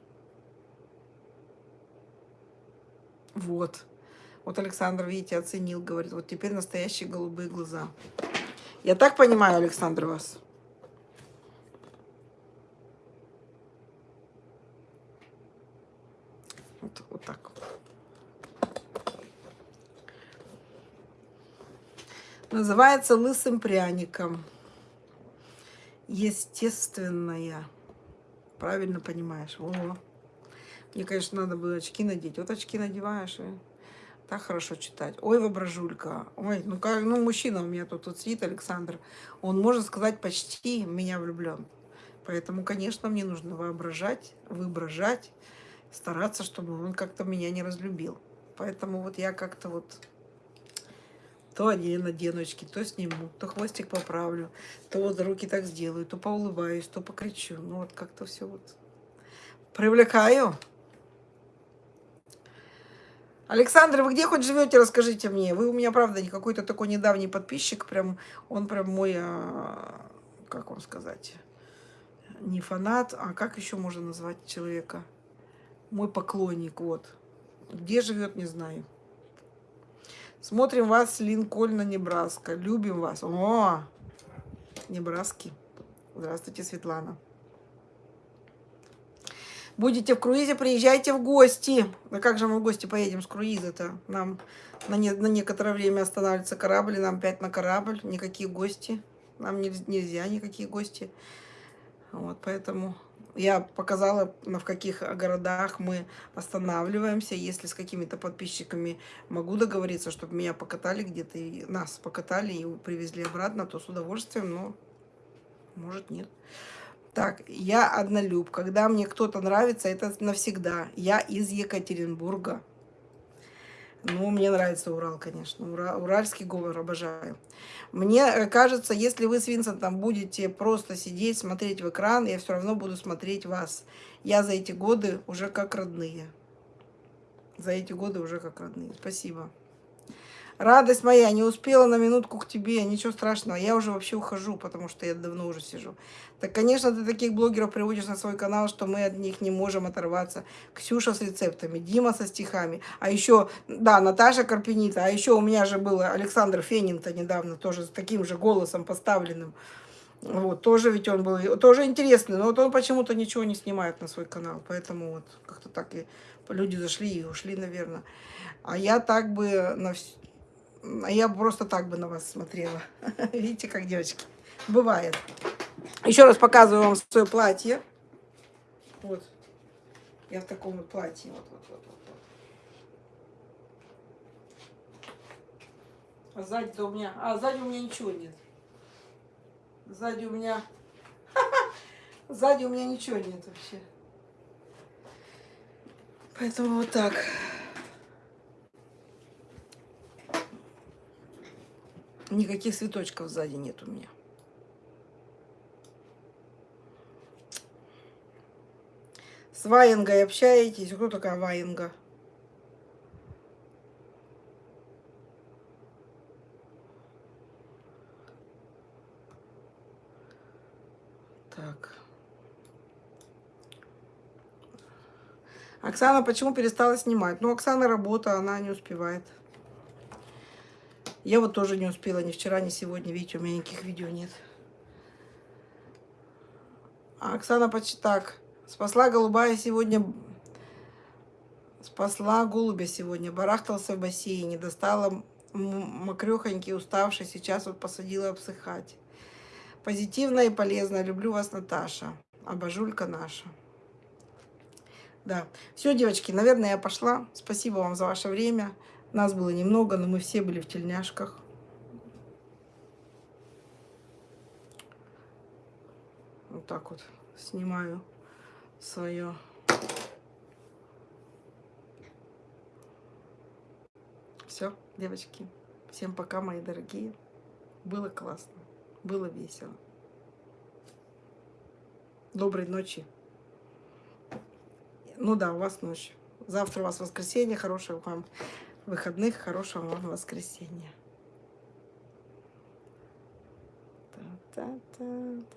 Вот. Вот Александр, видите, оценил, говорит, вот теперь настоящие голубые глаза. Я так понимаю, Александр, вас? Вот, вот так. Называется лысым пряником. Естественная. Правильно понимаешь. О. Мне, конечно, надо было очки надеть. Вот очки надеваешь и так хорошо читать. Ой, воображулька. Ой, ну как, ну мужчина у меня тут, тут сидит, Александр. Он, можно сказать, почти меня влюблен. Поэтому, конечно, мне нужно воображать, воображать стараться, чтобы он как-то меня не разлюбил. Поэтому вот я как-то вот То одену надену то сниму, то хвостик поправлю, то вот руки так сделаю, то поулыбаюсь, то покричу. Ну вот как-то все вот привлекаю. Александр, вы где хоть живете, расскажите мне. Вы у меня, правда, не какой-то такой недавний подписчик, прям, он прям мой, а, как вам сказать, не фанат, а как еще можно назвать человека? Мой поклонник, вот. Где живет, не знаю. Смотрим вас Линкольна, Небраска. Любим вас. О, Небраски. Здравствуйте, Светлана. Будете в круизе, приезжайте в гости. А как же мы в гости поедем с круиза-то? Нам на, не, на некоторое время останавливается корабль, и нам опять на корабль. Никакие гости. Нам нельзя никакие гости. Вот, поэтому я показала, в каких городах мы останавливаемся. Если с какими-то подписчиками могу договориться, чтобы меня покатали где-то, и нас покатали и привезли обратно, то с удовольствием, но может нет. Так, я однолюб. Когда мне кто-то нравится, это навсегда. Я из Екатеринбурга. Ну, мне нравится Урал, конечно. Ура, уральский говор обожаю. Мне э, кажется, если вы с Винсентом будете просто сидеть, смотреть в экран, я все равно буду смотреть вас. Я за эти годы уже как родные. За эти годы уже как родные. Спасибо. Радость моя, не успела на минутку к тебе, ничего страшного. Я уже вообще ухожу, потому что я давно уже сижу. Так, конечно, ты таких блогеров приводишь на свой канал, что мы от них не можем оторваться. Ксюша с рецептами, Дима со стихами. А еще, да, Наташа Карпенита. А еще у меня же был Александр Фенин-то недавно, тоже с таким же голосом поставленным. Вот, тоже ведь он был, тоже интересный, но вот он почему-то ничего не снимает на свой канал, поэтому вот как-то так и люди зашли и ушли, наверное. А я так бы на все а я просто так бы на вас смотрела. Видите, как девочки? Бывает. Еще раз показываю вам свое платье. Вот. Я в таком вот платье. Вот, вот, вот, вот. А сзади-то у меня... А, сзади у меня ничего нет. Сзади у меня... Сзади у меня ничего нет вообще. Поэтому вот так. Никаких цветочков сзади нет у меня. С Ваенгой общаетесь? Кто такая Ваенга? Так. Оксана почему перестала снимать? Ну, Оксана работа, она не успевает. Я вот тоже не успела ни вчера, ни сегодня. Видите, у меня никаких видео нет. А Оксана почти так. Спасла голубая сегодня... Спасла голубя сегодня. Барахтался в бассейне. Достала мокрехонький, уставший. Сейчас вот посадила обсыхать. Позитивно и полезно. Люблю вас, Наташа. Обожулька наша. Да. Все, девочки, наверное, я пошла. Спасибо вам за ваше время. Нас было немного, но мы все были в тельняшках. Вот так вот снимаю свое. Все, девочки. Всем пока, мои дорогие. Было классно. Было весело. Доброй ночи. Ну да, у вас ночь. Завтра у вас воскресенье. Хорошего вам выходных, хорошего вам воскресенья. Та -та -та.